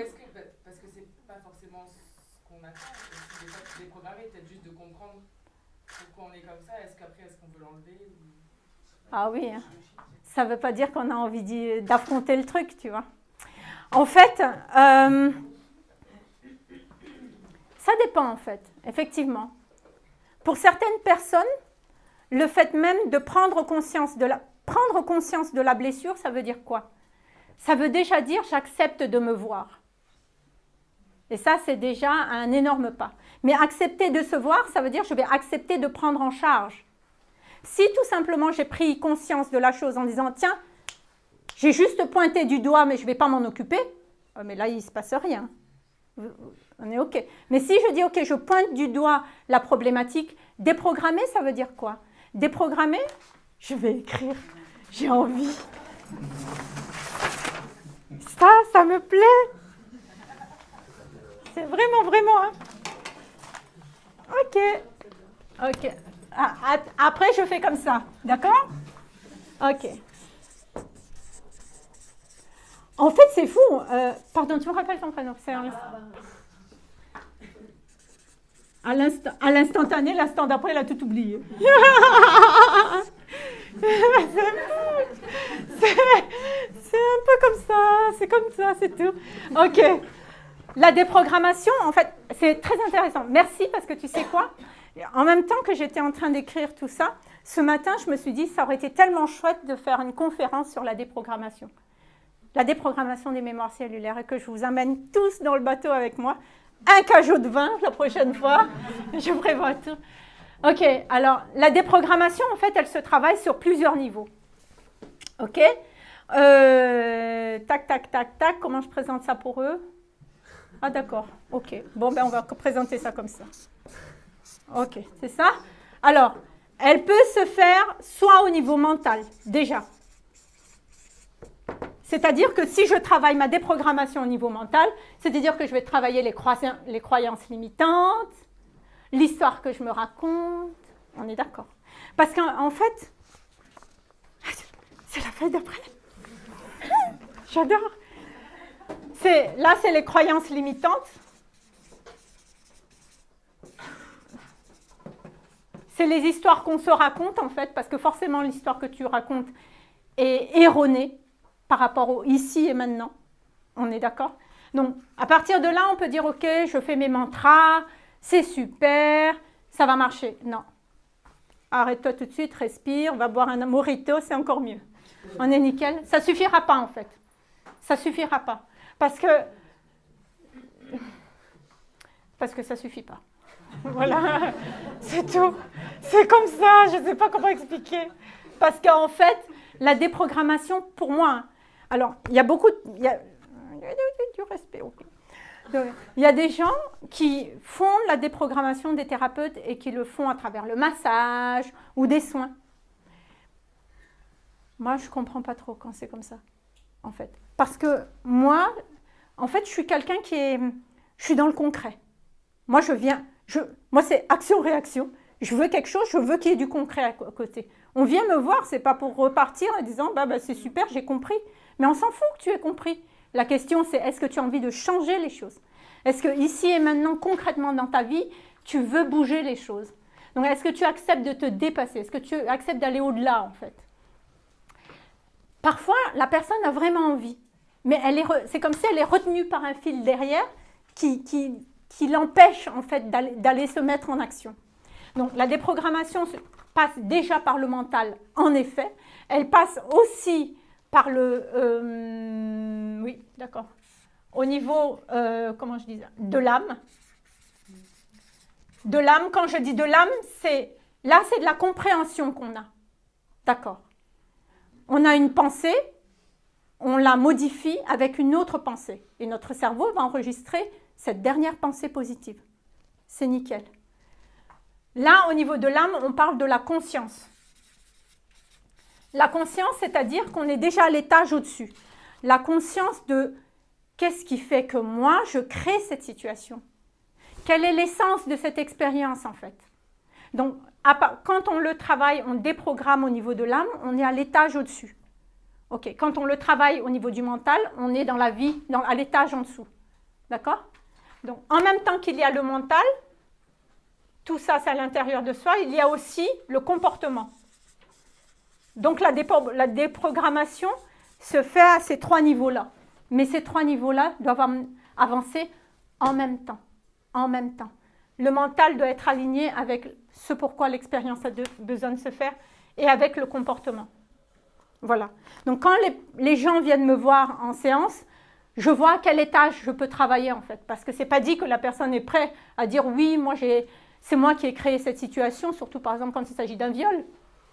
[SPEAKER 1] Ah oui, hein. ça ne veut pas dire qu'on a envie d'affronter le truc, tu vois. En fait, euh, ça dépend en fait, effectivement. Pour certaines personnes, le fait même de prendre conscience de la, prendre conscience de la blessure, ça veut dire quoi? Ça veut déjà dire j'accepte de me voir. Et ça, c'est déjà un énorme pas. Mais accepter de se voir, ça veut dire je vais accepter de prendre en charge. Si tout simplement j'ai pris conscience de la chose en disant tiens, j'ai juste pointé du doigt mais je ne vais pas m'en occuper, oh, mais là il ne se passe rien. On est OK. Mais si je dis OK, je pointe du doigt la problématique, déprogrammer, ça veut dire quoi? Déprogrammer, je vais écrire, j'ai envie. Ça, ça me plaît. C'est vraiment, vraiment. Hein. OK. Ok. Ah, après, je fais comme ça. D'accord? Ok. En fait, c'est fou. Euh, pardon, tu me rappelles ton prénom À l'instantané, l'instant d'après, elle a tout oublié. <laughs> c'est un peu comme ça, c'est comme ça, c'est tout. Ok. La déprogrammation, en fait, c'est très intéressant. Merci parce que tu sais quoi? En même temps que j'étais en train d'écrire tout ça, ce matin, je me suis dit, ça aurait été tellement chouette de faire une conférence sur la déprogrammation. La déprogrammation des mémoires cellulaires et que je vous amène tous dans le bateau avec moi. Un cajot de vin la prochaine fois. <laughs> je prévois tout. Ok, alors la déprogrammation, en fait, elle se travaille sur plusieurs niveaux. Ok euh, Tac, tac, tac, tac. Comment je présente ça pour eux? Ah, d'accord. Ok. Bon, ben on va présenter ça comme ça. Ok, c'est ça? Alors, elle peut se faire soit au niveau mental, déjà. C'est-à-dire que si je travaille ma déprogrammation au niveau mental, c'est-à-dire que je vais travailler les, croyances limitantes, l'histoire que je me raconte. On est d'accord. Parce qu'en fait, <laughs> c'est la fête d'après. <laughs> J'adore. Là, c'est les croyances limitantes. C'est les histoires qu'on se raconte, en fait, parce que forcément, l'histoire que tu racontes est erronée par rapport au ici et maintenant. On est d'accord? Donc, à partir de là, on peut dire, OK, je fais mes mantras, c'est super, ça va marcher. Non. Arrête-toi tout de suite, respire, on va boire un morito, c'est encore mieux. On est nickel. Ça suffira pas en fait. Ça suffira pas. Parce que parce que ça suffit pas. <laughs> Voilà, c'est tout. C'est comme ça, je ne sais pas comment expliquer. Parce qu'en fait, la déprogrammation, pour moi, alors, il y a beaucoup, il y a, du respect. Il y a des gens qui font la déprogrammation des thérapeutes et qui le font à travers le massage ou des soins. Moi, je ne comprends pas trop quand c'est comme ça, en fait. Parce que moi, en fait, je suis quelqu'un qui est... Je suis dans le concret. Moi, je viens... Moi, c'est action-réaction. Je veux quelque chose, je veux qu'il y ait du concret à côté. On vient me voir, c'est pas pour repartir en disant bah, bah c'est super, j'ai compris. Mais on s'en fout que tu aies compris. La question, c'est est-ce que tu as envie de changer les choses? Est-ce que ici et maintenant, concrètement dans ta vie, tu veux bouger les choses? Donc, est-ce que tu acceptes de te dépasser? Est-ce que tu acceptes d'aller au-delà, en fait? Parfois, la personne a vraiment envie, mais c'est comme si elle est retenue par un fil derrière qui l'empêche, en fait, d'aller se mettre en action. Donc, la déprogrammation passe déjà par le mental, en effet. Elle passe aussi par le... Euh, oui, d'accord. Au niveau, euh, comment je dis De l'âme. De l'âme, quand je dis de l'âme, c'est... Là, c'est de la compréhension qu'on a. D'accord. On a une pensée, on la modifie avec une autre pensée. Et notre cerveau va enregistrer cette dernière pensée positive. C'est nickel. Là, au niveau de l'âme, on parle de la conscience. La conscience, c'est-à-dire qu'on est déjà à l'étage au-dessus. La conscience de qu'est-ce qui fait que moi, je crée cette situation Quelle est l'essence de cette expérience, en fait? Donc, quand on le travaille, on déprogramme au niveau de l'âme, on est à l'étage au-dessus. Ok, quand on le travaille au niveau du mental, on est dans la vie, à l'étage en dessous. D'accord? Donc, en même temps qu'il y a le mental, tout ça c'est à l'intérieur de soi, il y a aussi le comportement. Donc la, déprogrammation se fait à ces trois niveaux-là. Mais ces trois niveaux-là doivent avancer en même temps. En même temps. Le mental doit être aligné avec ce pourquoi l'expérience a besoin de se faire et avec le comportement. Voilà. Donc quand les, les, gens viennent me voir en séance, je vois à quel étage je peux travailler en fait. Parce que ce n'est pas dit que la personne est prête à dire oui, moi c'est moi qui ai créé cette situation, surtout par exemple quand il s'agit d'un viol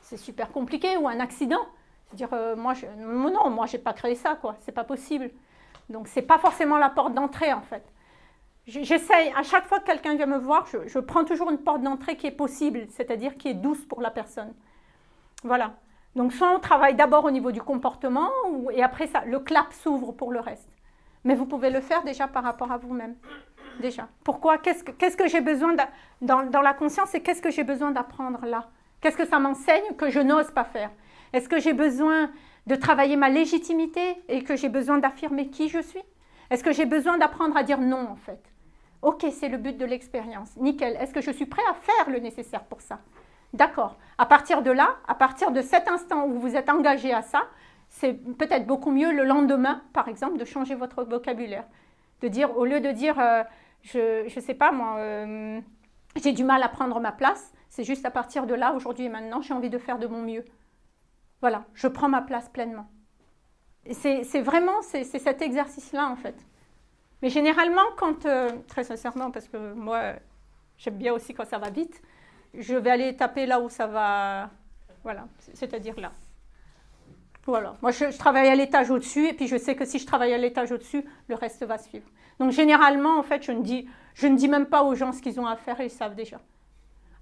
[SPEAKER 1] c'est super compliqué, ou un accident. C'est-à-dire, euh, moi, non, moi, je n'ai pas créé ça, quoi. C'est pas possible. Donc, ce n'est pas forcément la porte d'entrée, en fait. J'essaye, à chaque fois que quelqu'un vient me voir, je, prends toujours une porte d'entrée qui est possible, c'est-à-dire qui est douce pour la personne. Voilà. Donc, soit on travaille d'abord au niveau du comportement, et après, ça, le clap s'ouvre pour le reste. Mais vous pouvez le faire déjà par rapport à vous-même. déjà. Pourquoi? Qu'est-ce que, j'ai besoin dans, dans la conscience et qu'est-ce que j'ai besoin d'apprendre là? Qu'est-ce que ça m'enseigne que je n'ose pas faire? Est-ce que j'ai besoin de travailler ma légitimité et que j'ai besoin d'affirmer qui je suis? Est-ce que j'ai besoin d'apprendre à dire non en fait? Ok, c'est le but de l'expérience. Nickel. Est-ce que je suis prêt à faire le nécessaire pour ça? D'accord. À partir de là, à partir de cet instant où vous êtes engagé à ça, c'est peut-être beaucoup mieux le lendemain, par exemple, de changer votre vocabulaire. De dire, au lieu de dire, euh, je ne sais pas moi, euh, j'ai du mal à prendre ma place, c'est juste à partir de là, aujourd'hui et maintenant, j'ai envie de faire de mon mieux. Voilà, je prends ma place pleinement. C'est vraiment, cet exercice-là en fait. Mais généralement, quand, euh, très sincèrement, parce que moi, j'aime bien aussi quand ça va vite, je vais aller taper là où ça va, voilà, c'est-à-dire là. Voilà, moi je, travaille à l'étage au-dessus et puis je sais que si je travaille à l'étage au-dessus, le reste va suivre. Donc généralement, en fait, je ne dis, je ne dis même pas aux gens ce qu'ils ont à faire, ils savent déjà.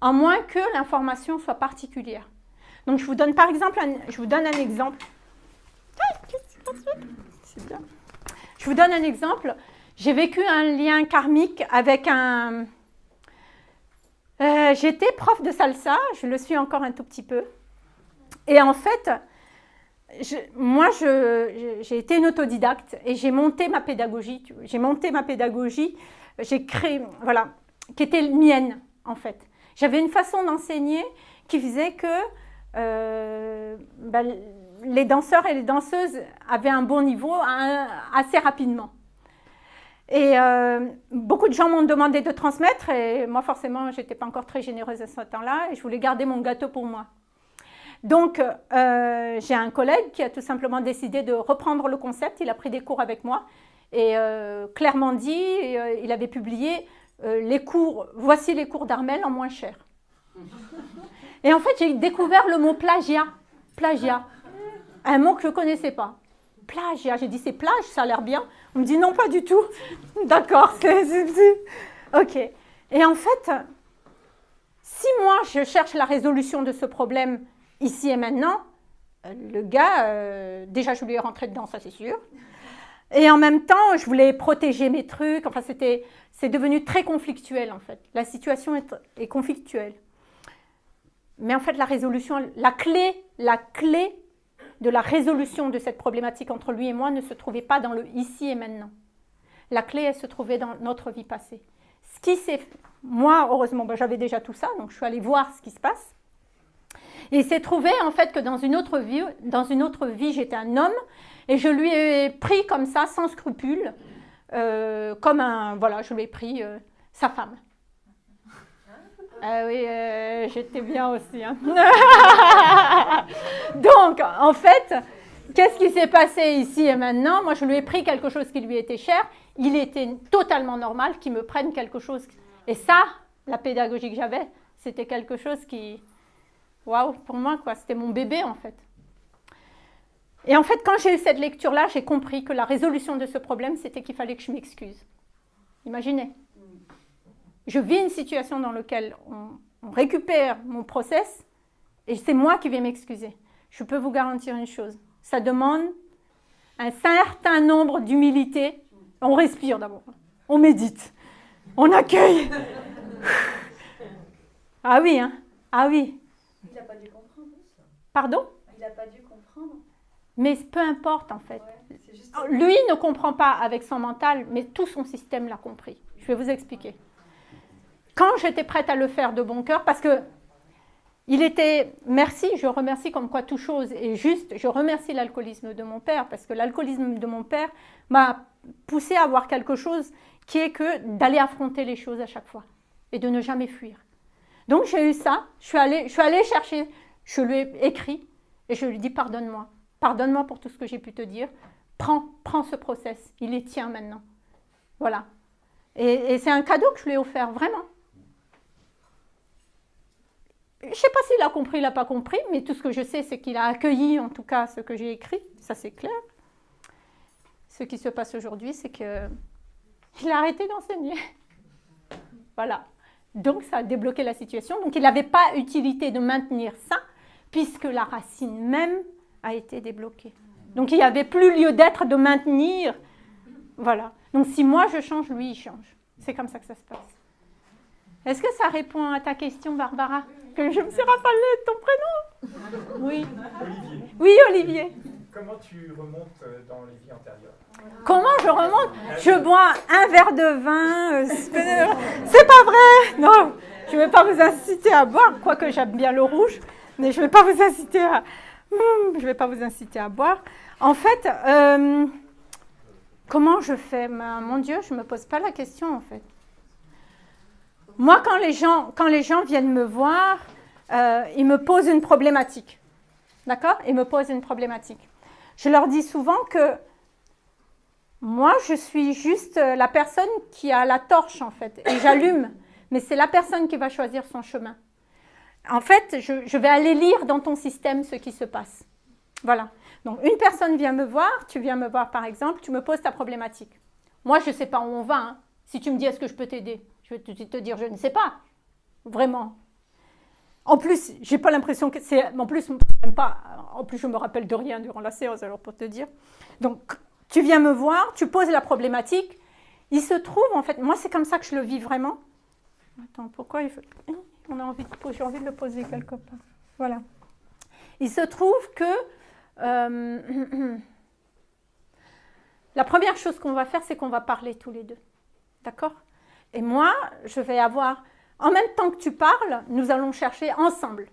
[SPEAKER 1] À moins que l'information soit particulière. Donc je vous donne par exemple, je vous donne un exemple. Je vous donne un exemple. J'ai vécu un lien karmique avec un... Euh, j'étais prof de salsa, je le suis encore un tout petit peu. Et en fait, moi, j'ai été une autodidacte et j'ai monté ma pédagogie. J'ai monté ma pédagogie, j'ai créé, voilà, qui était mienne, en fait. J'avais une façon d'enseigner qui faisait que euh, ben, les danseurs et les danseuses avaient un bon niveau assez rapidement. Et euh, beaucoup de gens m'ont demandé de transmettre et moi forcément je n'étais pas encore très généreuse à ce temps-là et je voulais garder mon gâteau pour moi. Donc euh, j'ai un collègue qui a tout simplement décidé de reprendre le concept, il a pris des cours avec moi et euh, clairement dit, il avait publié les cours, voici les cours d'Armel en moins cher. <laughs> Et en fait j'ai découvert le mot plagiat, plagiat, un mot que je ne connaissais pas plagiat. J'ai dit, c'est plage, ça a l'air bien. On me dit, non, pas du tout. <laughs> D'accord, c'est... Ok. Et en fait, si moi, je cherche la résolution de ce problème ici et maintenant, euh, le gars, euh, déjà, je lui ai rentré dedans, ça c'est sûr. Et en même temps, je voulais protéger mes trucs. Enfin, c'était, c'est devenu très conflictuel, en fait. La situation est, est conflictuelle. Mais en fait, la résolution, la clé, la clé de la résolution de cette problématique entre lui et moi ne se trouvait pas dans le ici et maintenant. La clé, elle se trouvait dans notre vie passée. Ce qui s'est... Moi, heureusement, ben, j'avais déjà tout ça, donc je suis allée voir ce qui se passe. Et il s'est trouvé en fait que dans une autre vie, dans une autre vie, j'étais un homme et je lui ai pris comme ça, sans scrupule, euh, comme un, voilà, je lui ai pris euh, sa femme. <laughs> Ah oui, euh, j'étais bien aussi. Hein. <laughs> Donc, en fait, qu'est-ce qui s'est passé ici et maintenant? Moi, je lui ai pris quelque chose qui lui était cher. Il était totalement normal qu'il me prenne quelque chose. Et ça, la pédagogie que j'avais, c'était quelque chose qui... Waouh, pour moi, quoi. C'était mon bébé, en fait. Et en fait, quand j'ai eu cette lecture-là, j'ai compris que la résolution de ce problème, c'était qu'il fallait que je m'excuse. Imaginez je vis une situation dans laquelle on, récupère mon process et c'est moi qui vais m'excuser. Je peux vous garantir une chose, ça demande un certain nombre d'humilité. On respire d'abord, on médite, on accueille. <laughs> ah oui, hein Ah oui.
[SPEAKER 2] Il n'a pas dû comprendre.
[SPEAKER 1] Pardon
[SPEAKER 2] Il n'a pas dû comprendre.
[SPEAKER 1] Mais peu importe en fait. Lui ne comprend pas avec son mental, mais tout son système l'a compris. Je vais vous expliquer quand j'étais prête à le faire de bon cœur, parce que il était, merci, je remercie comme quoi toute chose est juste, je remercie l'alcoolisme de mon père, parce que l'alcoolisme de mon père m'a poussé à avoir quelque chose qui est que d'aller affronter les choses à chaque fois et de ne jamais fuir. Donc j'ai eu ça, je suis, allée, je suis allée chercher, je lui ai écrit et je lui ai dit pardonne-moi, pardonne-moi pour tout ce que j'ai pu te dire, prends, ce process, il est tien maintenant. Voilà. Et, et c'est un cadeau que je lui ai offert, vraiment. Je ne sais pas s'il a compris, il n'a pas compris, mais tout ce que je sais, c'est qu'il a accueilli en tout cas ce que j'ai écrit, ça c'est clair. Ce qui se passe aujourd'hui, c'est qu'il a arrêté d'enseigner. Voilà. Donc ça a débloqué la situation. Donc il n'avait pas utilité de maintenir ça, puisque la racine même a été débloquée. Donc il n'y avait plus lieu d'être de maintenir. Voilà. Donc si moi je change, lui il change. C'est comme ça que ça se passe. Est-ce que ça répond à ta question, Barbara? Que je me suis rappelé ton prénom? Oui.
[SPEAKER 3] Olivier,
[SPEAKER 1] Oui, Olivier.
[SPEAKER 3] comment tu remontes euh, dans les vies antérieures?
[SPEAKER 1] Comment je remonte? Je bois un verre de vin. euh, c'est- C'est pas vrai Non, je ne vais pas vous inciter à boire, quoique j'aime bien le rouge, mais je ne vais pas vous inciter à... Hmm, vais pas vous inciter à boire. En fait, euh, comment je fais? Ben, Mon Dieu, je ne me pose pas la question, en fait. Moi, quand les gens, quand les gens viennent me voir, euh, ils me posent une problématique. D'accord? Ils me posent une problématique. Je leur dis souvent que moi, je suis juste euh, la personne qui a la torche, en fait, et j'allume. Mais c'est la personne qui va choisir son chemin. En fait, je, vais aller lire dans ton système ce qui se passe. Voilà. Donc, une personne vient me voir, tu viens me voir par exemple, tu me poses ta problématique. Moi, je ne sais pas où on va. hein. Si tu me dis est-ce que je peux t'aider, je vais te, te dire je ne sais pas. Vraiment. En plus, j'ai pas l'impression que c'est. En plus, même pas. En plus, je me rappelle de rien durant la séance, alors pour te dire. Donc, tu viens me voir, tu poses la problématique. Il se trouve, en fait, moi, c'est comme ça que je le vis vraiment. Attends, pourquoi il faut. On a envie j'ai envie de le poser quelque part. Voilà. Il se trouve que. euh, <clears throat> la première chose qu'on va faire, c'est qu'on va parler tous les deux. D'accord? Et moi, je vais avoir. En même temps que tu parles, nous allons chercher ensemble.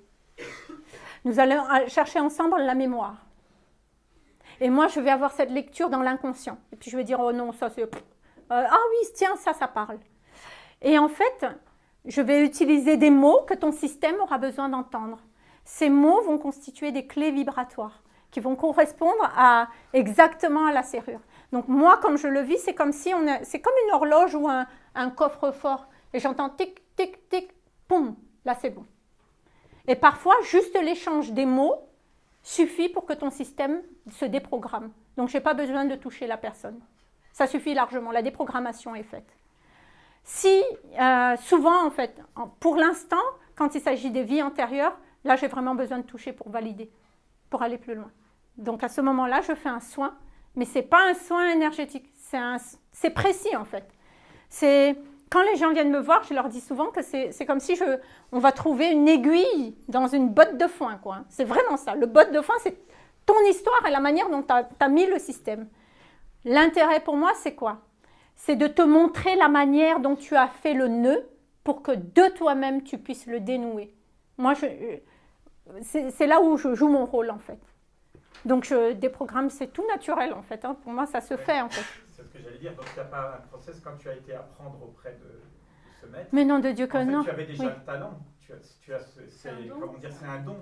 [SPEAKER 1] Nous allons chercher ensemble la mémoire. Et moi, je vais avoir cette lecture dans l'inconscient. Et puis je vais dire, oh non, ça c'est... Euh, ah oui, tiens, ça, ça parle. Et en fait, je vais utiliser des mots que ton système aura besoin d'entendre. Ces mots vont constituer des clés vibratoires qui vont correspondre à, exactement à la serrure. Donc moi, comme je le vis, c'est comme si c'est comme une horloge ou un, un coffre-fort. Et j'entends tic, tic, tic, poum, là c'est bon. Et parfois, juste l'échange des mots suffit pour que ton système se déprogramme. Donc, je n'ai pas besoin de toucher la personne. Ça suffit largement, la déprogrammation est faite. Si, euh, souvent en fait, pour l'instant, quand il s'agit des vies antérieures, là j'ai vraiment besoin de toucher pour valider, pour aller plus loin. Donc à ce moment-là, je fais un soin, mais ce n'est pas un soin énergétique, c'est précis en fait. C'est quand les gens viennent me voir, je leur dis souvent que c'est comme si on va trouver une aiguille dans une botte de foin. quoi. C'est vraiment ça. Le botte de foin, c'est ton histoire et la manière dont tu as, mis le système. L'intérêt pour moi, c'est quoi? C'est de te montrer la manière dont tu as fait le nœud pour que de toi-même, tu puisses le dénouer. Moi, je- c'est c'est là où je joue mon rôle, en fait. Donc, je déprogramme, c'est tout naturel, en fait. hein. Pour moi, ça se fait, en fait.
[SPEAKER 3] C'est ce que j'allais dire. Donc, il n'y a pas un process quand tu as été apprendre auprès de, de ce maître.
[SPEAKER 1] Mais non, de Dieu que
[SPEAKER 3] en fait,
[SPEAKER 1] non.
[SPEAKER 3] tu avais déjà
[SPEAKER 1] Oui.
[SPEAKER 3] le talent. Tu as, tu as ce- c'est,
[SPEAKER 2] un don.
[SPEAKER 3] comment dire, c'est un don.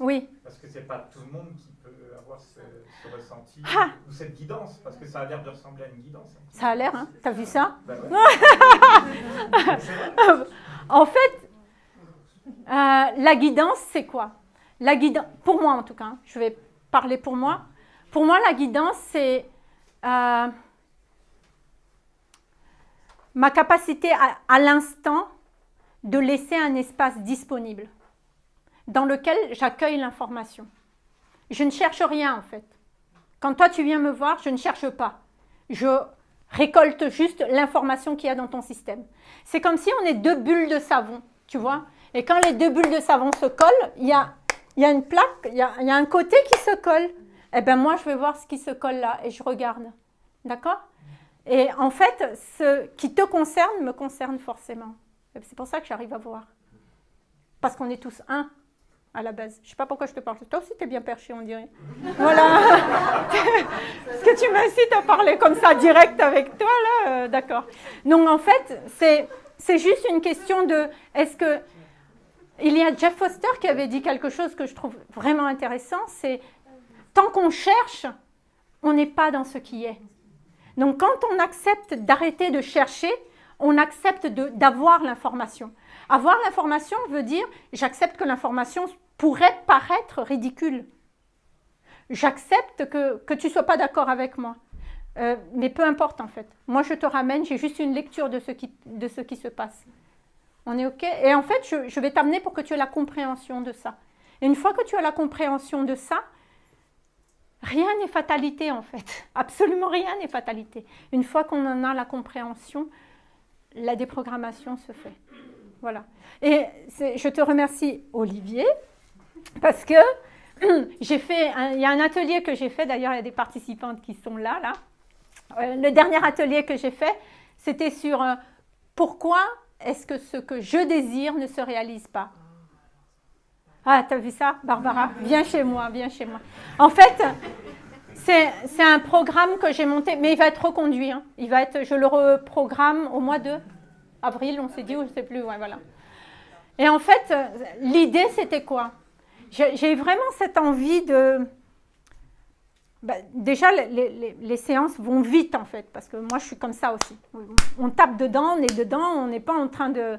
[SPEAKER 1] Oui,
[SPEAKER 3] Parce que c'est pas tout le monde qui peut avoir ce, ce ressenti
[SPEAKER 1] Ah
[SPEAKER 3] ou cette guidance, parce que ça a l'air de ressembler à une guidance. hein.
[SPEAKER 1] ça a l'air, hein T'as vu ça
[SPEAKER 3] Bah ouais. <laughs>
[SPEAKER 1] En fait, euh, la guidance, c'est quoi? La guidance, pour moi en tout cas, hein, je vais parler pour moi. Pour moi, la guidance, c'est euh, ma capacité à, à l'instant de laisser un espace disponible dans lequel j'accueille l'information. Je ne cherche rien en fait. Quand toi tu viens me voir, je ne cherche pas. Je récolte juste l'information qu'il y a dans ton système. C'est comme si on est deux bulles de savon, tu vois. Et quand les deux bulles de savon se collent, il y a, y a une plaque, il y a, y a un côté qui se colle. Eh bien moi, je vais voir ce qui se colle là et je regarde. D'accord? Et en fait, ce qui te concerne me concerne forcément. C'est pour ça que j'arrive à voir. Parce qu'on est tous un à la base. Je ne sais pas pourquoi je te parle. Toi aussi, tu es bien perché, on dirait. <laughs> Voilà. <laughs> Est-ce que tu m'incites à parler comme ça direct avec toi, là Euh, D'accord. Donc, en fait, c'est, juste une question de est-ce que. Il y a Jeff Foster qui avait dit quelque chose que je trouve vraiment intéressant c'est tant qu'on cherche, on n'est pas dans ce qui est. Donc, quand on accepte d'arrêter de chercher, on accepte d'avoir l'information. Avoir l'information veut dire j'accepte que l'information pourrait paraître ridicule. J'accepte que, que tu ne sois pas d'accord avec moi. Euh, mais peu importe en fait. Moi je te ramène, j'ai juste une lecture de ce qui, de ce qui se passe. On est OK? Et en fait, je, je vais t'amener pour que tu aies la compréhension de ça. Et une fois que tu as la compréhension de ça, rien n'est fatalité en fait. <laughs> Absolument rien n'est fatalité. Une fois qu'on en a la compréhension, la déprogrammation se fait. Voilà. Et je te remercie, Olivier, parce que <clears throat> j'ai fait, il y a un atelier que j'ai fait, d'ailleurs il y a des participantes qui sont là, là. Euh, le dernier atelier que j'ai fait, c'était sur euh, pourquoi est-ce que ce que je désire ne se réalise pas? Ah, t'as vu ça, Barbara? Viens chez moi, viens chez moi. En fait, c'est un programme que j'ai monté, mais il va être reconduit. Hein. Il va être, je le reprogramme au mois de avril, on s'est dit, ou je ne sais plus, ouais, voilà. Et en fait, l'idée, c'était quoi? J'ai vraiment cette envie de... Bah, déjà, les, les, séances vont vite, en fait, parce que moi, je suis comme ça aussi. On tape dedans, on est dedans, on n'est pas en train de...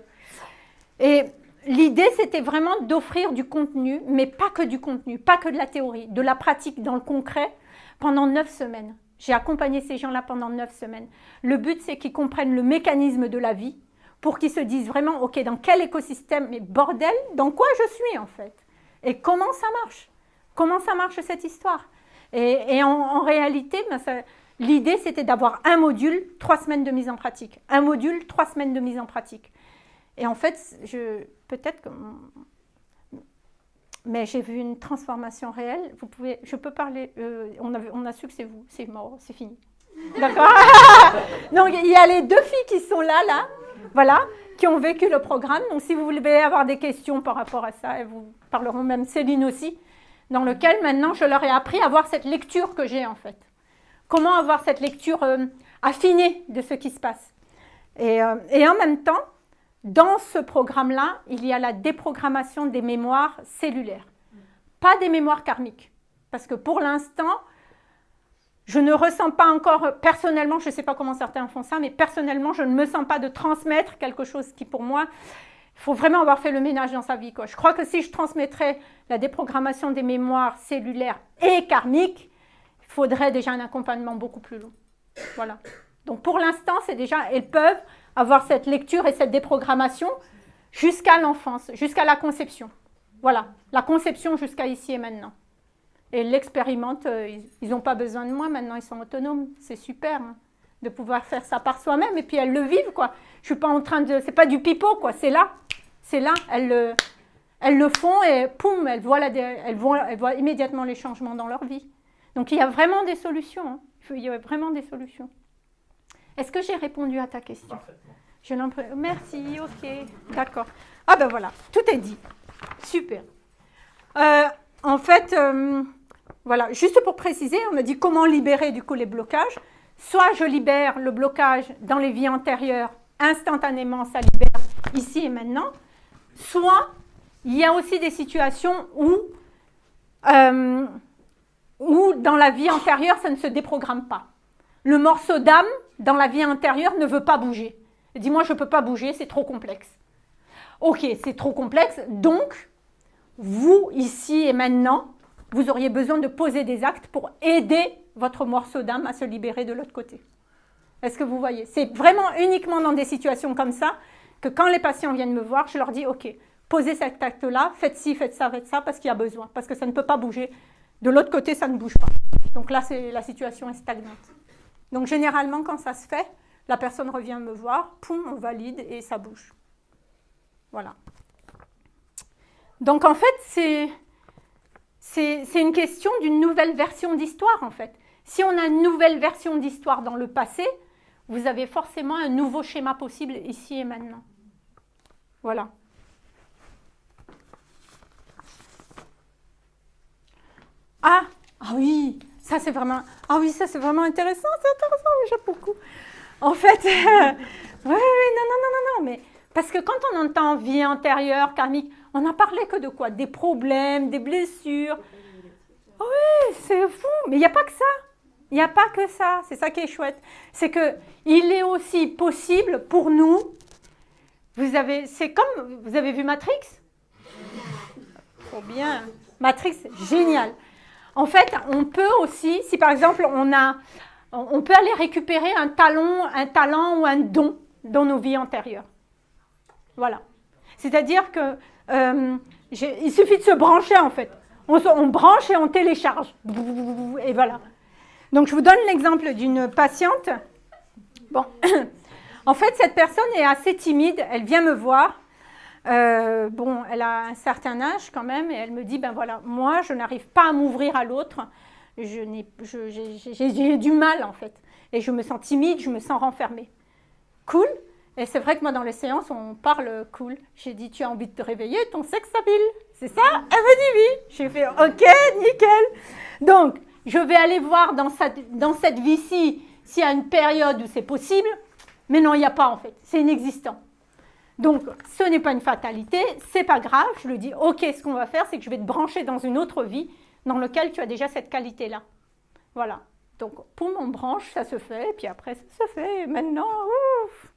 [SPEAKER 1] Et l'idée, c'était vraiment d'offrir du contenu, mais pas que du contenu, pas que de la théorie, de la pratique dans le concret, pendant neuf semaines. J'ai accompagné ces gens-là pendant neuf semaines. Le but, c'est qu'ils comprennent le mécanisme de la vie pour qu'ils se disent vraiment, OK, dans quel écosystème, mais bordel, dans quoi je suis en fait? Et comment ça marche? Comment ça marche cette histoire? Et, en, réalité, ben, l'idée, c'était d'avoir un module, trois semaines de mise en pratique. Un module, trois semaines de mise en pratique. Et en fait, peut-être que mais j'ai vu une transformation réelle. Vous pouvez, je peux parler, euh, on, a, on a su que c'est vous, c'est mort, c'est fini. D'accord? <laughs> Donc il y a les deux filles qui sont là, là, voilà, qui ont vécu le programme. Donc si vous voulez avoir des questions par rapport à ça, elles vous parleront même Céline aussi, dans lequel maintenant je leur ai appris à avoir cette lecture que j'ai en fait. Comment avoir cette lecture euh, affinée de ce qui se passe. Euh, et en même temps, dans ce programme-là, il y a la déprogrammation des mémoires cellulaires, pas des mémoires karmiques. Parce que pour l'instant, je ne ressens pas encore, personnellement, je ne sais pas comment certains font ça, mais personnellement, je ne me sens pas de transmettre quelque chose qui, pour moi, il faut vraiment avoir fait le ménage dans sa vie. Je crois que si je transmettrais la déprogrammation des mémoires cellulaires et karmiques, il faudrait déjà un accompagnement beaucoup plus long. Voilà. Donc pour l'instant, c'est déjà, elles peuvent avoir cette lecture et cette déprogrammation jusqu'à l'enfance, jusqu'à la conception. Voilà, la conception jusqu'à ici et maintenant. Et l'expérimente, euh, ils n'ont pas besoin de moi, maintenant ils sont autonomes. C'est super hein, de pouvoir faire ça par soi-même et puis elles le vivent quoi. Je suis pas en train de, c'est pas du pipeau quoi, c'est là, c'est là, elles le, elles le font et poum, elles voient, elles, voient, elles voient immédiatement les changements dans leur vie. Donc il y a vraiment des solutions, hein. il y a vraiment des solutions. Est-ce que j'ai répondu à ta question? Parfaitement. Merci, ok, d'accord. Ah ben voilà, tout est dit. Super. Euh, en fait, euh, voilà, juste pour préciser, on a dit comment libérer du coup les blocages. Soit je libère le blocage dans les vies antérieures, instantanément ça libère ici et maintenant. Soit il y a aussi des situations où, euh, où dans la vie antérieure, ça ne se déprogramme pas. Le morceau d'âme dans la vie intérieure ne veut pas bouger. Dis-moi, je ne peux pas bouger, c'est trop complexe. Ok, c'est trop complexe, donc vous, ici et maintenant, vous auriez besoin de poser des actes pour aider votre morceau d'âme à se libérer de l'autre côté. Est-ce que vous voyez? C'est vraiment uniquement dans des situations comme ça que quand les patients viennent me voir, je leur dis, ok, posez cet acte-là, faites ci, faites ça, faites ça, parce qu'il y a besoin, parce que ça ne peut pas bouger. De l'autre côté, ça ne bouge pas. Donc là, la situation est stagnante. Donc généralement, quand ça se fait, la personne revient me voir, poum, on valide et ça bouge. Voilà. Donc en fait, c'est une question d'une nouvelle version d'histoire en fait. Si on a une nouvelle version d'histoire dans le passé, vous avez forcément un nouveau schéma possible ici et maintenant. Voilà. Ah, ah oui, ça, c'est vraiment... Ah oui, c'est vraiment intéressant. C'est intéressant, j'aime beaucoup. En fait, <laughs> oui, oui, non, non, non, non, non, mais... Parce que quand on entend vie antérieure, karmique, on n'a parlé que de quoi? Des problèmes, des blessures. Oui, c'est fou. Mais il n'y a pas que ça. Il n'y a pas que ça. C'est ça qui est chouette. C'est que il est aussi possible pour nous. Vous avez, c'est comme, vous avez vu Matrix? Trop bien. Matrix, génial. En fait, on peut aussi, si par exemple on a, on peut aller récupérer un talent, un talent ou un don dans nos vies antérieures. Voilà. C'est-à-dire que euh, il suffit de se brancher en fait. On, branche et on télécharge. Et voilà. Donc je vous donne l'exemple d'une patiente. Bon, <coughs> En fait, cette personne est assez timide. Elle vient me voir. Euh, bon, elle a un certain âge quand même, et elle me dit, ben voilà, moi, je n'arrive pas à m'ouvrir à l'autre. J'ai du mal, en fait. Et je me sens timide, je me sens renfermée. Cool. Et c'est vrai que moi, dans les séances, on parle cool. J'ai dit, tu as envie de te réveiller, ton sexe habile. C'est ça Elle me dit oui. J'ai fait, ok, nickel. Donc, je vais aller voir dans cette, dans cette vie-ci s'il y a une période où c'est possible. Mais non, il n'y a pas en fait. C'est inexistant. Donc, ce n'est pas une fatalité, c'est pas grave. Je lui dis, ok, ce qu'on va faire, c'est que je vais te brancher dans une autre vie dans laquelle tu as déjà cette qualité-là. Voilà. Donc, pour mon branche, ça se fait, et puis après, ça se fait. Maintenant, ouf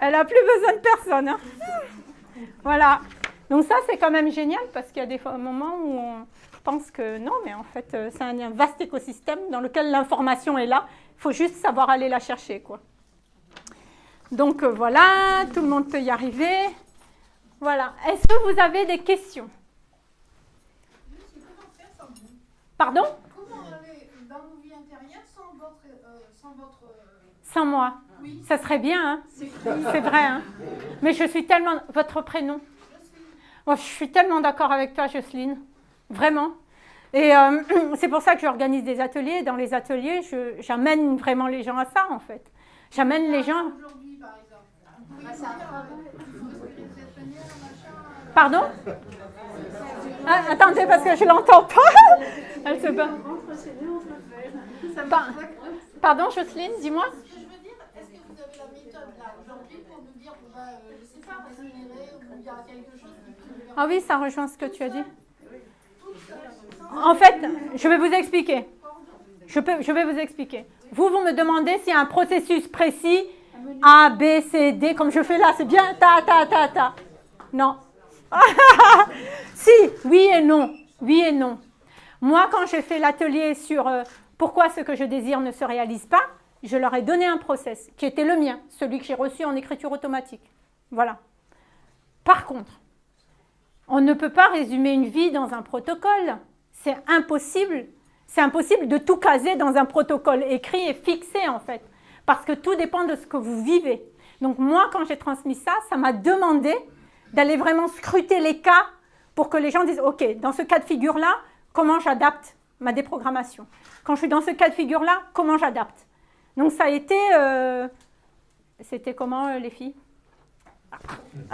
[SPEAKER 1] Elle n'a plus besoin de personne. hein. Voilà. Donc ça, c'est quand même génial parce qu'il y a des moments où on pense que non, mais en fait, euh, c'est un, un vaste écosystème dans lequel l'information est là. Il faut juste savoir aller la chercher, quoi. Donc euh, voilà, tout le monde peut y arriver. Voilà. Est-ce que vous avez des questions? Pardon
[SPEAKER 5] Comment aller dans nos vies intérieures sans votre. euh, sans votre euh,
[SPEAKER 1] Sans moi.
[SPEAKER 5] oui,
[SPEAKER 1] Ça serait bien, hein
[SPEAKER 5] c'est <laughs>
[SPEAKER 1] vrai, hein Mais je suis tellement... Votre prénom Moi, Je suis tellement d'accord avec toi, Jocelyne. Vraiment. Et euh, <clears throat> c'est pour ça que j'organise des ateliers. Dans les ateliers, je- j'amène vraiment les gens à ça, en fait. J'amène les gens...
[SPEAKER 5] Aujourd'hui, par exemple. Vous pouvez dire, euh,
[SPEAKER 1] Pardon Ah, Attendez, parce que je l'entends pas. <laughs> Elle se bat. Par- Pardon, Jocelyne, dis-moi.
[SPEAKER 5] Ce que je veux dire, est-ce que vous avez la méthode là aujourd'hui pour nous dire, bon, bah, euh, je sais pas, respirer, ou il y a quelque chose qui peut
[SPEAKER 1] Ah oui, ça rejoint ce que tu as dit. En fait, je vais vous expliquer. Je, peux, je vais vous expliquer. Vous, vous me demandez s'il y a un processus précis, A, B, C, D, comme je fais là, c'est bien, ta, ta, ta, ta. Non. <laughs> si, oui et non. Oui et non. Moi, quand j'ai fait l'atelier sur euh, pourquoi ce que je désire ne se réalise pas, je leur ai donné un process qui était le mien, celui que j'ai reçu en écriture automatique. Voilà. Par contre, on ne peut pas résumer une vie dans un protocole. C'est impossible. C'est impossible de tout caser dans un protocole écrit et fixé en fait. Parce que tout dépend de ce que vous vivez. Donc moi, quand j'ai transmis ça, ça m'a demandé d'aller vraiment scruter les cas pour que les gens disent, OK, dans ce cas de figure-là, comment j'adapte ma déprogrammation Quand je suis dans ce cas de figure-là, comment j'adapte? Donc ça a été... euh, C'était comment euh, les filles? <laughs>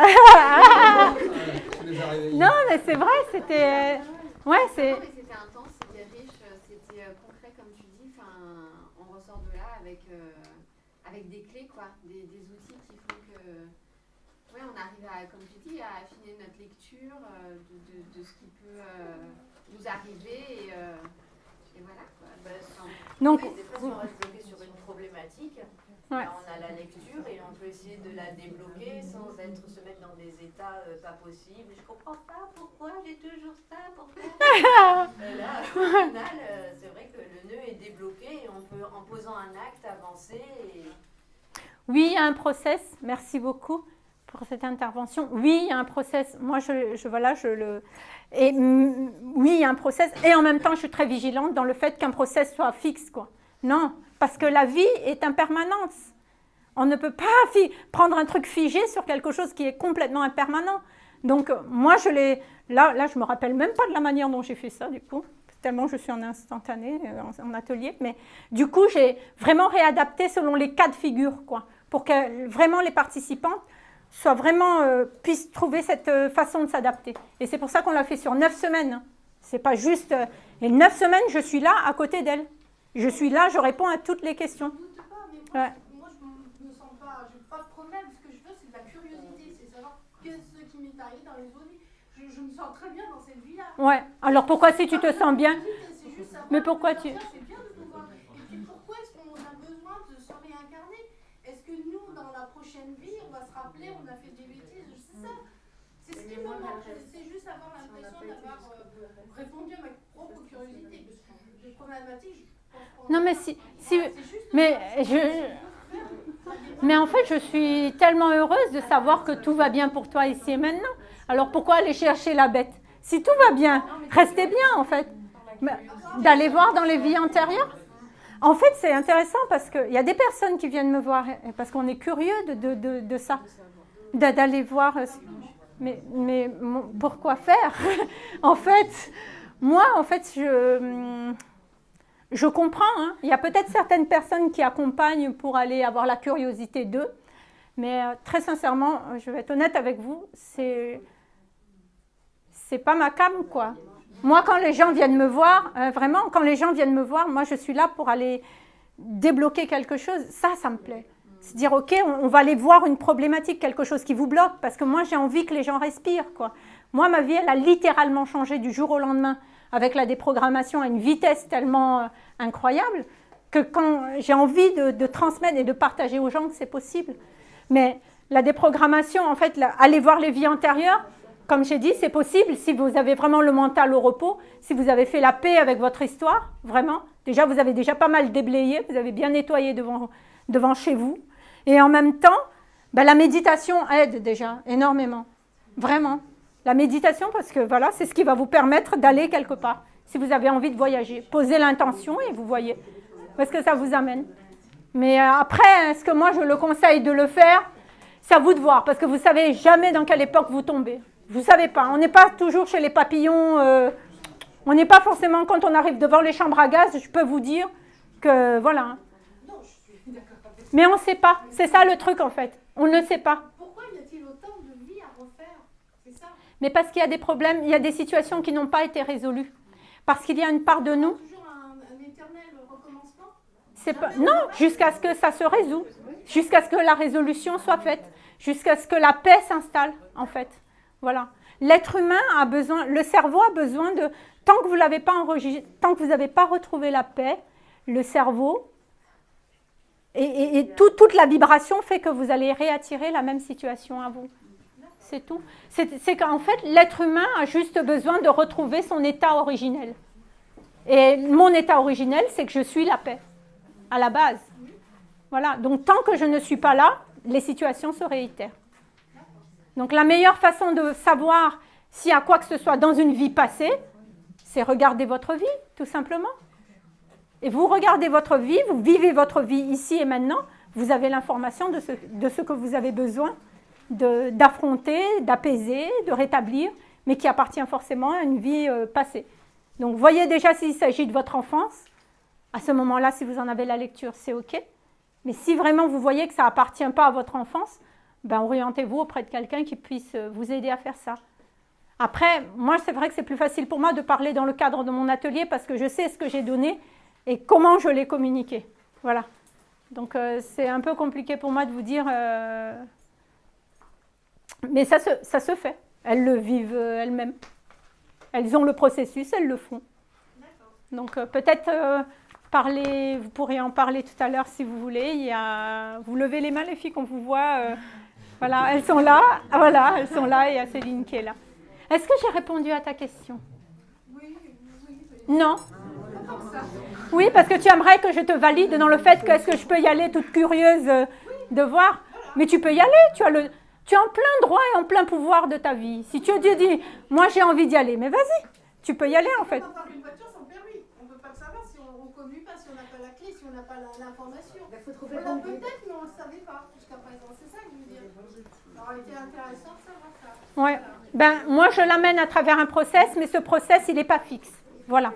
[SPEAKER 1] Non, mais c'est vrai, c'était... Ouais, c'est...
[SPEAKER 6] C'était intense, c'était riche, euh, c'était euh, concret comme tu dis. Enfin, on ressort de là avec, euh, avec des clés, quoi, des, des outils qui font que, ouais, on arrive à, comme tu dis, à affiner notre lecture euh, de, de, de ce qui peut et, euh, et voilà. Quoi. Enfin,
[SPEAKER 1] Donc,
[SPEAKER 7] Oui, des fois, si on reste bloqué sur une problématique,
[SPEAKER 1] Ouais.
[SPEAKER 7] ben, on a la lecture et on peut essayer de la débloquer sans être se mettre dans des états euh, pas possibles. Je comprends pas pourquoi j'ai toujours ça, pourquoi. <laughs> Là, au final, euh, c'est vrai que le nœud est débloqué et on peut, en posant un acte, avancer. Et...
[SPEAKER 1] Oui, il y a un process. Merci beaucoup pour cette intervention. Oui, il y a un process. Moi, je, je voilà, je le. Et mm, oui, il y a un process. Et en même temps, je suis très vigilante dans le fait qu'un process soit fixe, quoi. Non, parce que la vie est impermanence. On ne peut pas prendre un truc figé sur quelque chose qui est complètement impermanent. Donc, euh, moi, je l'ai. Là, là, je me rappelle même pas de la manière dont j'ai fait ça, du coup, tellement je suis en instantané, euh, en, en atelier. Mais du coup, j'ai vraiment réadapté selon les cas de figure, quoi, pour que vraiment les participants soient vraiment euh, puissent trouver cette euh, façon de s'adapter. Et c'est pour ça qu'on l'a fait sur neuf semaines. C'est pas juste. euh, et neuf semaines, je suis là à côté d'elle. Je suis là, je réponds à toutes les questions.
[SPEAKER 5] Je
[SPEAKER 1] Ouais.
[SPEAKER 5] je, moi, je me sens pas, j'ai pas de problème. Ce que je veux, c'est de la curiosité, c'est savoir qu'est-ce qui m'est arrivé dans les autres vies. Je, je me sens très bien dans cette vie-là.
[SPEAKER 1] Ouais. Alors pourquoi si tu te sens bien?
[SPEAKER 5] Juste
[SPEAKER 1] Mais pourquoi tu-
[SPEAKER 5] bien de pouvoir. Et puis pourquoi est-ce qu'on a besoin de se réincarner Est-ce que nous, dans la prochaine vie, on va se rappeler, on a fait des bêtises C'est ça. Manque. C'est juste avoir l'impression d'avoir euh, répondu à ma propre curiosité. Parce que les problématiques, je pense qu'on-
[SPEAKER 1] Non, mais si, si, mais je, mais en fait, je suis tellement heureuse de savoir que tout va bien pour toi ici et maintenant. Alors pourquoi aller chercher la bête? Si tout va bien, restez bien en fait. D'aller voir dans les vies antérieures? En fait, c'est intéressant parce qu'il y a des personnes qui viennent me voir, parce qu'on est curieux de, de, de, de ça, d'aller voir. Mais, pourquoi faire? <laughs> En fait, moi, en fait, je, hum, comprends. hein. Il y a peut-être certaines personnes qui accompagnent pour aller avoir la curiosité d'eux, mais euh, très sincèrement, euh, je vais être honnête avec vous, c'est c'est pas ma cam, quoi. Moi, quand les gens viennent me voir, euh, vraiment, quand les gens viennent me voir, moi, je suis là pour aller débloquer quelque chose. Ça, ça me plaît. C'est dire, OK, on, va aller voir une problématique, quelque chose qui vous bloque, parce que moi, j'ai envie que les gens respirent, quoi. Moi, ma vie, elle a littéralement changé du jour au lendemain, avec la déprogrammation à une vitesse tellement euh, incroyable, que quand j'ai envie de, transmettre et de partager aux gens que c'est possible. Mais la déprogrammation, en fait, aller voir les vies antérieures, comme j'ai dit, c'est possible si vous avez vraiment le mental au repos, si vous avez fait la paix avec votre histoire, vraiment. Déjà, vous avez déjà pas mal déblayé, vous avez bien nettoyé devant, devant chez vous. Et en même temps, ben, la méditation aide déjà énormément. Vraiment. La méditation, parce que voilà, c'est ce qui va vous permettre d'aller quelque part. Si vous avez envie de voyager, posez l'intention et vous voyez où est-ce que ça vous amène. Mais euh, après, est-ce que moi je le conseille de le faire? C'est à vous de voir, parce que vous savez jamais dans quelle époque vous tombez. Vous savez pas. On n'est pas toujours chez les papillons. euh, on n'est pas forcément quand on arrive devant les chambres à gaz. Je peux vous dire que voilà. Mais on ne sait pas. C'est ça le truc en fait. On ne sait pas.
[SPEAKER 5] Pourquoi y a-t-il autant de vie à refaire? C'est ça.
[SPEAKER 1] Mais parce qu'il y a des problèmes, il y a des situations qui n'ont pas été résolues. Parce qu'il y a une part de nous.
[SPEAKER 5] Toujours un, un éternel recommencement?
[SPEAKER 1] C'est pas non jusqu'à ce que ça se résout, jusqu'à ce que la résolution soit faite, jusqu'à ce que la paix s'installe en fait. Voilà. L'être humain a besoin, le cerveau a besoin de tant que vous l'avez pas enregistré, tant que vous n'avez pas retrouvé la paix, le cerveau et, et- et tout- toute la vibration fait que vous allez réattirer la même situation à vous. C'est tout. C'est c'est qu'en fait, l'être humain a juste besoin de retrouver son état originel. Et mon état originel, c'est que je suis la paix, à la base. Voilà. Donc, tant que je ne suis pas là, les situations se réitèrent. Donc, la meilleure façon de savoir s'il y a quoi que ce soit dans une vie passée, c'est regarder votre vie, tout simplement. Et vous regardez votre vie, vous vivez votre vie ici et maintenant, vous avez l'information de ce, que vous avez besoin d'affronter, d'apaiser, de rétablir, mais qui appartient forcément à une vie euh, passée. Donc voyez déjà s'il s'agit de votre enfance. À ce moment-là, si vous en avez la lecture, c'est OK. Mais si vraiment vous voyez que ça appartient pas à votre enfance, ben orientez-vous auprès de quelqu'un qui puisse euh, vous aider à faire ça. Après, moi, c'est vrai que c'est plus facile pour moi de parler dans le cadre de mon atelier parce que je sais ce que j'ai donné et comment je l'ai communiqué. Voilà. Donc, euh, c'est un peu compliqué pour moi de vous dire. euh, Mais ça se, ça se fait. Elles le vivent euh, elles-mêmes. Elles ont le processus, elles le font. Donc, euh, peut-être parler, vous pourrez en parler tout à l'heure si vous voulez. Il y a, vous levez les mains, les filles, qu'on vous voit. voilà, elles sont là. Ah, Voilà, elles sont là et il y a Céline qui est là. Est-ce que j'ai répondu à ta question?
[SPEAKER 5] Oui, oui, oui.
[SPEAKER 1] Non Oui, parce que tu aimerais que je te valide dans le fait que est-ce que je peux y aller toute curieuse euh, de voir Mais tu peux y aller, tu as, le, tu as en plein droit et en plein pouvoir de ta vie. Si tu te dis, moi j'ai envie d'y aller, mais vas-y, tu peux y aller en fait.
[SPEAKER 5] On parle d'une voiture sans permis. On ne peut pas le savoir si on ne reconduit pas, si on n'a pas la clé, si on n'a pas l'information. On l'a peut-être, mais on ne le savait pas jusqu'à présent. C'est ça que je veux dire. Ça aurait été intéressant de savoir ça.
[SPEAKER 1] Ouais. Ben, moi je l'amène à travers un process, mais ce process il n'est pas fixe. Voilà.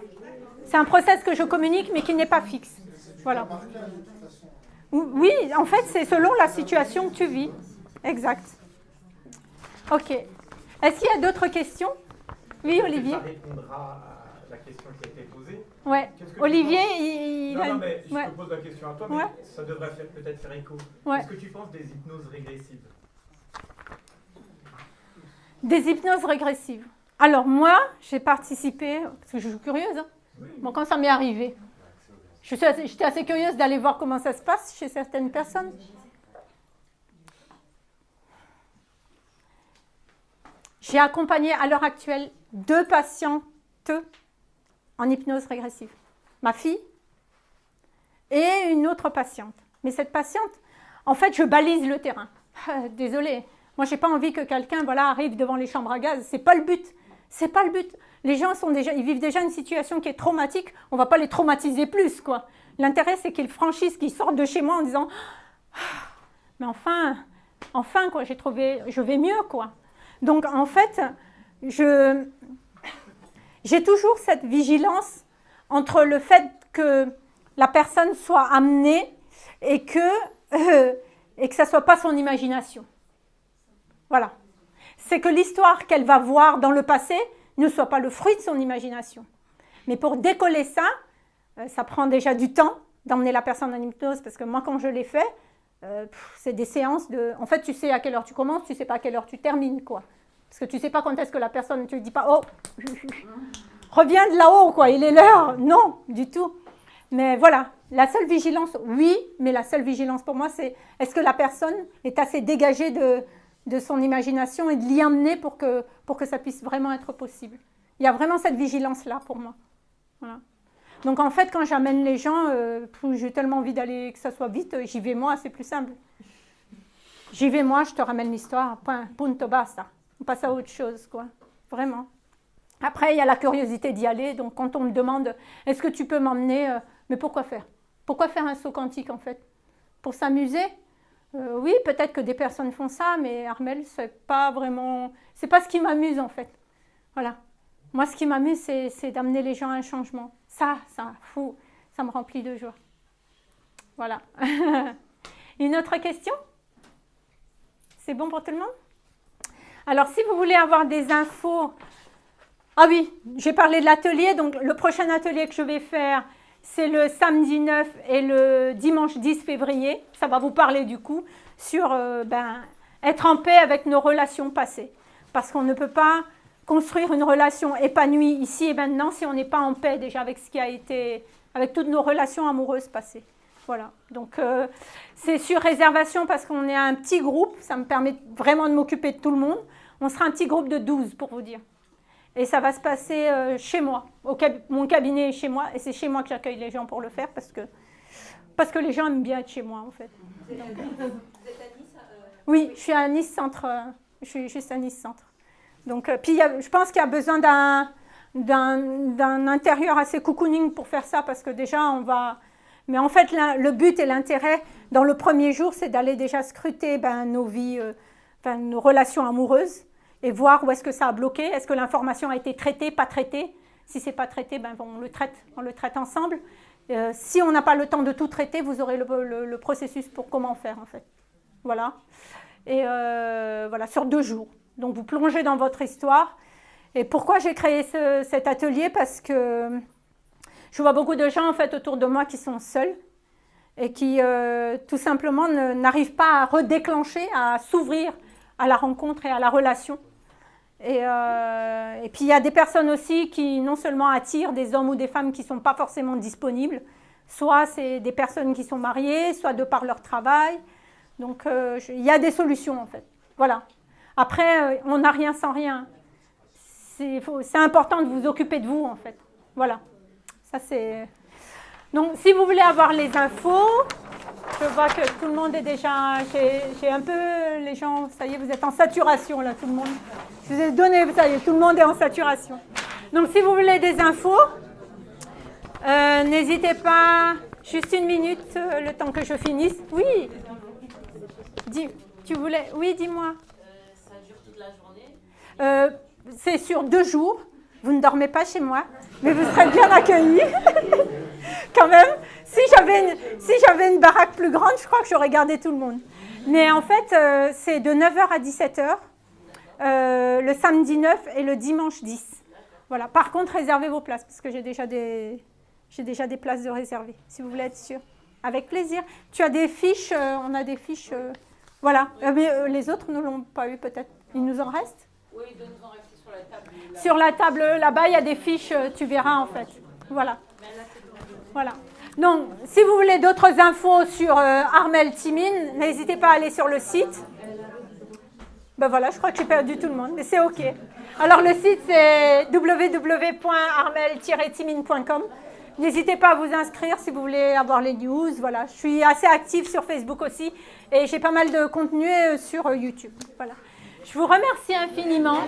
[SPEAKER 1] C'est un process que je communique, mais qui n'est pas fixe. Voilà. Oui, en fait, c'est selon la situation que tu vis. Exact. Ok. Est-ce qu'il y a d'autres questions? Oui, Olivier.
[SPEAKER 3] Ça répondra à la question qui a été posée? Tu
[SPEAKER 1] Olivier, il,
[SPEAKER 3] Non, non, mais je
[SPEAKER 1] ouais.
[SPEAKER 3] te pose la question à toi,
[SPEAKER 1] Ouais.
[SPEAKER 3] mais ça devrait faire- peut-être faire écho.
[SPEAKER 1] Ouais.
[SPEAKER 3] Qu'est-ce que tu penses des hypnoses régressives?
[SPEAKER 1] Des hypnoses régressives. Alors moi, j'ai participé, parce que je suis curieuse, hein. Bon, quand ça m'est arrivé, je suis assez- j'étais assez curieuse d'aller voir comment ça se passe chez certaines personnes. J'ai accompagné à l'heure actuelle deux patientes en hypnose régressive. Ma fille et une autre patiente. Mais cette patiente, en fait, je balise le terrain. Désolée, moi, j'ai pas envie que quelqu'un voilà, arrive devant les chambres à gaz. C'est pas le but. C'est pas le but. Les gens sont déjà, ils vivent déjà une situation qui est traumatique. On va pas les traumatiser plus, quoi. L'intérêt, c'est qu'ils franchissent, qu'ils sortent de chez moi en disant, mais enfin, enfin, quoi, j'ai trouvé, je vais mieux, quoi. Donc, en fait, j'ai toujours cette vigilance entre le fait que la personne soit amenée et que, euh, et que ça ne soit pas son imagination. Voilà. C'est que l'histoire qu'elle va voir dans le passé ne soit pas le fruit de son imagination. Mais pour décoller ça, euh, ça prend déjà du temps d'emmener la personne en hypnose, parce que moi, quand je l'ai fait, euh, c'est des séances de... En fait, tu sais à quelle heure tu commences, tu sais pas à quelle heure tu termines, quoi. Parce que tu sais pas quand est-ce que la personne, tu ne dis pas, oh, <laughs> reviens de là-haut, quoi, il est l'heure. Non, du tout. Mais voilà, la seule vigilance, oui, mais la seule vigilance pour moi, c'est est-ce que la personne est assez dégagée de, de son imagination et de l'y amener pour que, pour que ça puisse vraiment être possible. Il y a vraiment cette vigilance-là pour moi. Donc en fait, quand j'amène les gens, euh, j'ai tellement envie d'aller que ça soit vite, j'y vais moi, c'est plus simple. J'y vais moi, je te ramène l'histoire, point, punto basta. On passe à autre chose, quoi. Vraiment. Après, il y a la curiosité d'y aller. Donc quand on me demande, est-ce que tu peux m'emmener euh, Mais pourquoi faire? Pourquoi faire un saut quantique en fait? Pour s'amuser? Euh, Oui, peut-être que des personnes font ça, mais Armel, c'est pas vraiment, c'est pas ce qui m'amuse en fait. Voilà. Moi, ce qui m'amuse, c'est d'amener les gens à un changement. Ça, ça, fou, ça me remplit de joie. Voilà. <laughs> Une autre question? C'est bon pour tout le monde? Alors, si vous voulez avoir des infos... Ah oui, j'ai parlé de l'atelier. Donc, le prochain atelier que je vais faire, c'est le samedi 9 et le dimanche 10 février. Ça va vous parler du coup sur euh, ben, être en paix avec nos relations passées. Parce qu'on ne peut pas construire une relation épanouie ici et maintenant si on n'est pas en paix déjà avec ce qui a été, avec toutes nos relations amoureuses passées. Voilà, donc euh, c'est sur réservation parce qu'on est un petit groupe, ça me permet vraiment de m'occuper de tout le monde. On sera un petit groupe de 12 pour vous dire. Et ça va se passer euh, chez moi, au mon cabinet est chez moi, et c'est chez moi que j'accueille les gens pour le faire parce que, parce que les gens aiment bien être chez moi en fait. Vous êtes, à Nice Oui, je suis à Nice Centre, euh, je suis juste à Nice Centre. Donc, euh, puis je pense qu'il y a besoin d'un intérieur assez cocooning pour faire ça, parce que déjà, on va... Mais en fait, le but et l'intérêt, dans le premier jour, c'est d'aller déjà scruter ben, nos vies, euh, nos relations amoureuses, et voir où est-ce que ça a bloqué, est-ce que l'information a été traitée, pas traitée? Si c'est pas traité, ben, on le traite, on le traite ensemble. Euh, si on n'a pas le temps de tout traiter, vous aurez le, processus pour comment faire, en fait. Voilà. Et voilà, sur deux jours. Donc vous plongez dans votre histoire. Et pourquoi j'ai créé cet atelier? Parce que je vois beaucoup de gens en fait autour de moi qui sont seuls et qui euh, tout simplement n'arrivent pas à redéclencher, à s'ouvrir à la rencontre et à la relation. Et, euh, et puis il y a des personnes aussi qui non seulement attirent des hommes ou des femmes qui ne sont pas forcément disponibles, soit c'est des personnes qui sont mariées, soit de par leur travail. Donc euh, il y a des solutions en fait. Voilà. Après, euh, on n'a rien sans rien. C'est important de vous occuper de vous, en fait. Voilà. Ça, c'est... Donc, si vous voulez avoir les infos, je vois que tout le monde est déjà... J'ai un peu... Les gens, ça y est, vous êtes en saturation, là, tout le monde. Je vous ai donné, ça y est, tout le monde est en saturation. Donc, si vous voulez des infos, euh, n'hésitez pas... Juste une minute, euh, le temps que je finisse. Oui Dis, tu voulais... Oui, dis-moi. Euh, c'est sur deux jours. Vous ne dormez pas chez moi, mais vous serez bien accueillis. <laughs> Quand même, si j'avais une, si une baraque plus grande, je crois que j'aurais gardé tout le monde. Mais en fait, euh, c'est de 9h à 17h, euh, le samedi 9 et le dimanche 10. Voilà. Par contre, réservez vos places, parce que j'ai déjà des, déjà des places de réserver, si vous voulez être sûr. Avec plaisir. Tu as des fiches, on a des fiches. voilà. mais les autres ne l'ont pas eu peut-être. Il nous en reste?
[SPEAKER 2] Oui, donne-en rester sur la table. Là.
[SPEAKER 1] Sur la table là-bas, il y a des fiches, euh, tu verras en fait. Voilà. Voilà. Donc, si vous voulez d'autres infos sur euh, Armel Timine, n'hésitez pas à aller sur le site. Ben voilà, je crois que j'ai perdu tout le monde, mais c'est OK. Alors, le site, c'est www.armel-timine.com. N'hésitez pas à vous inscrire si vous voulez avoir les news. Voilà, je suis assez active sur Facebook aussi et j'ai pas mal de contenu euh, sur YouTube. Voilà. Je vous remercie infiniment.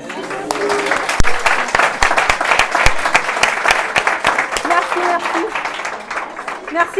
[SPEAKER 1] Merci à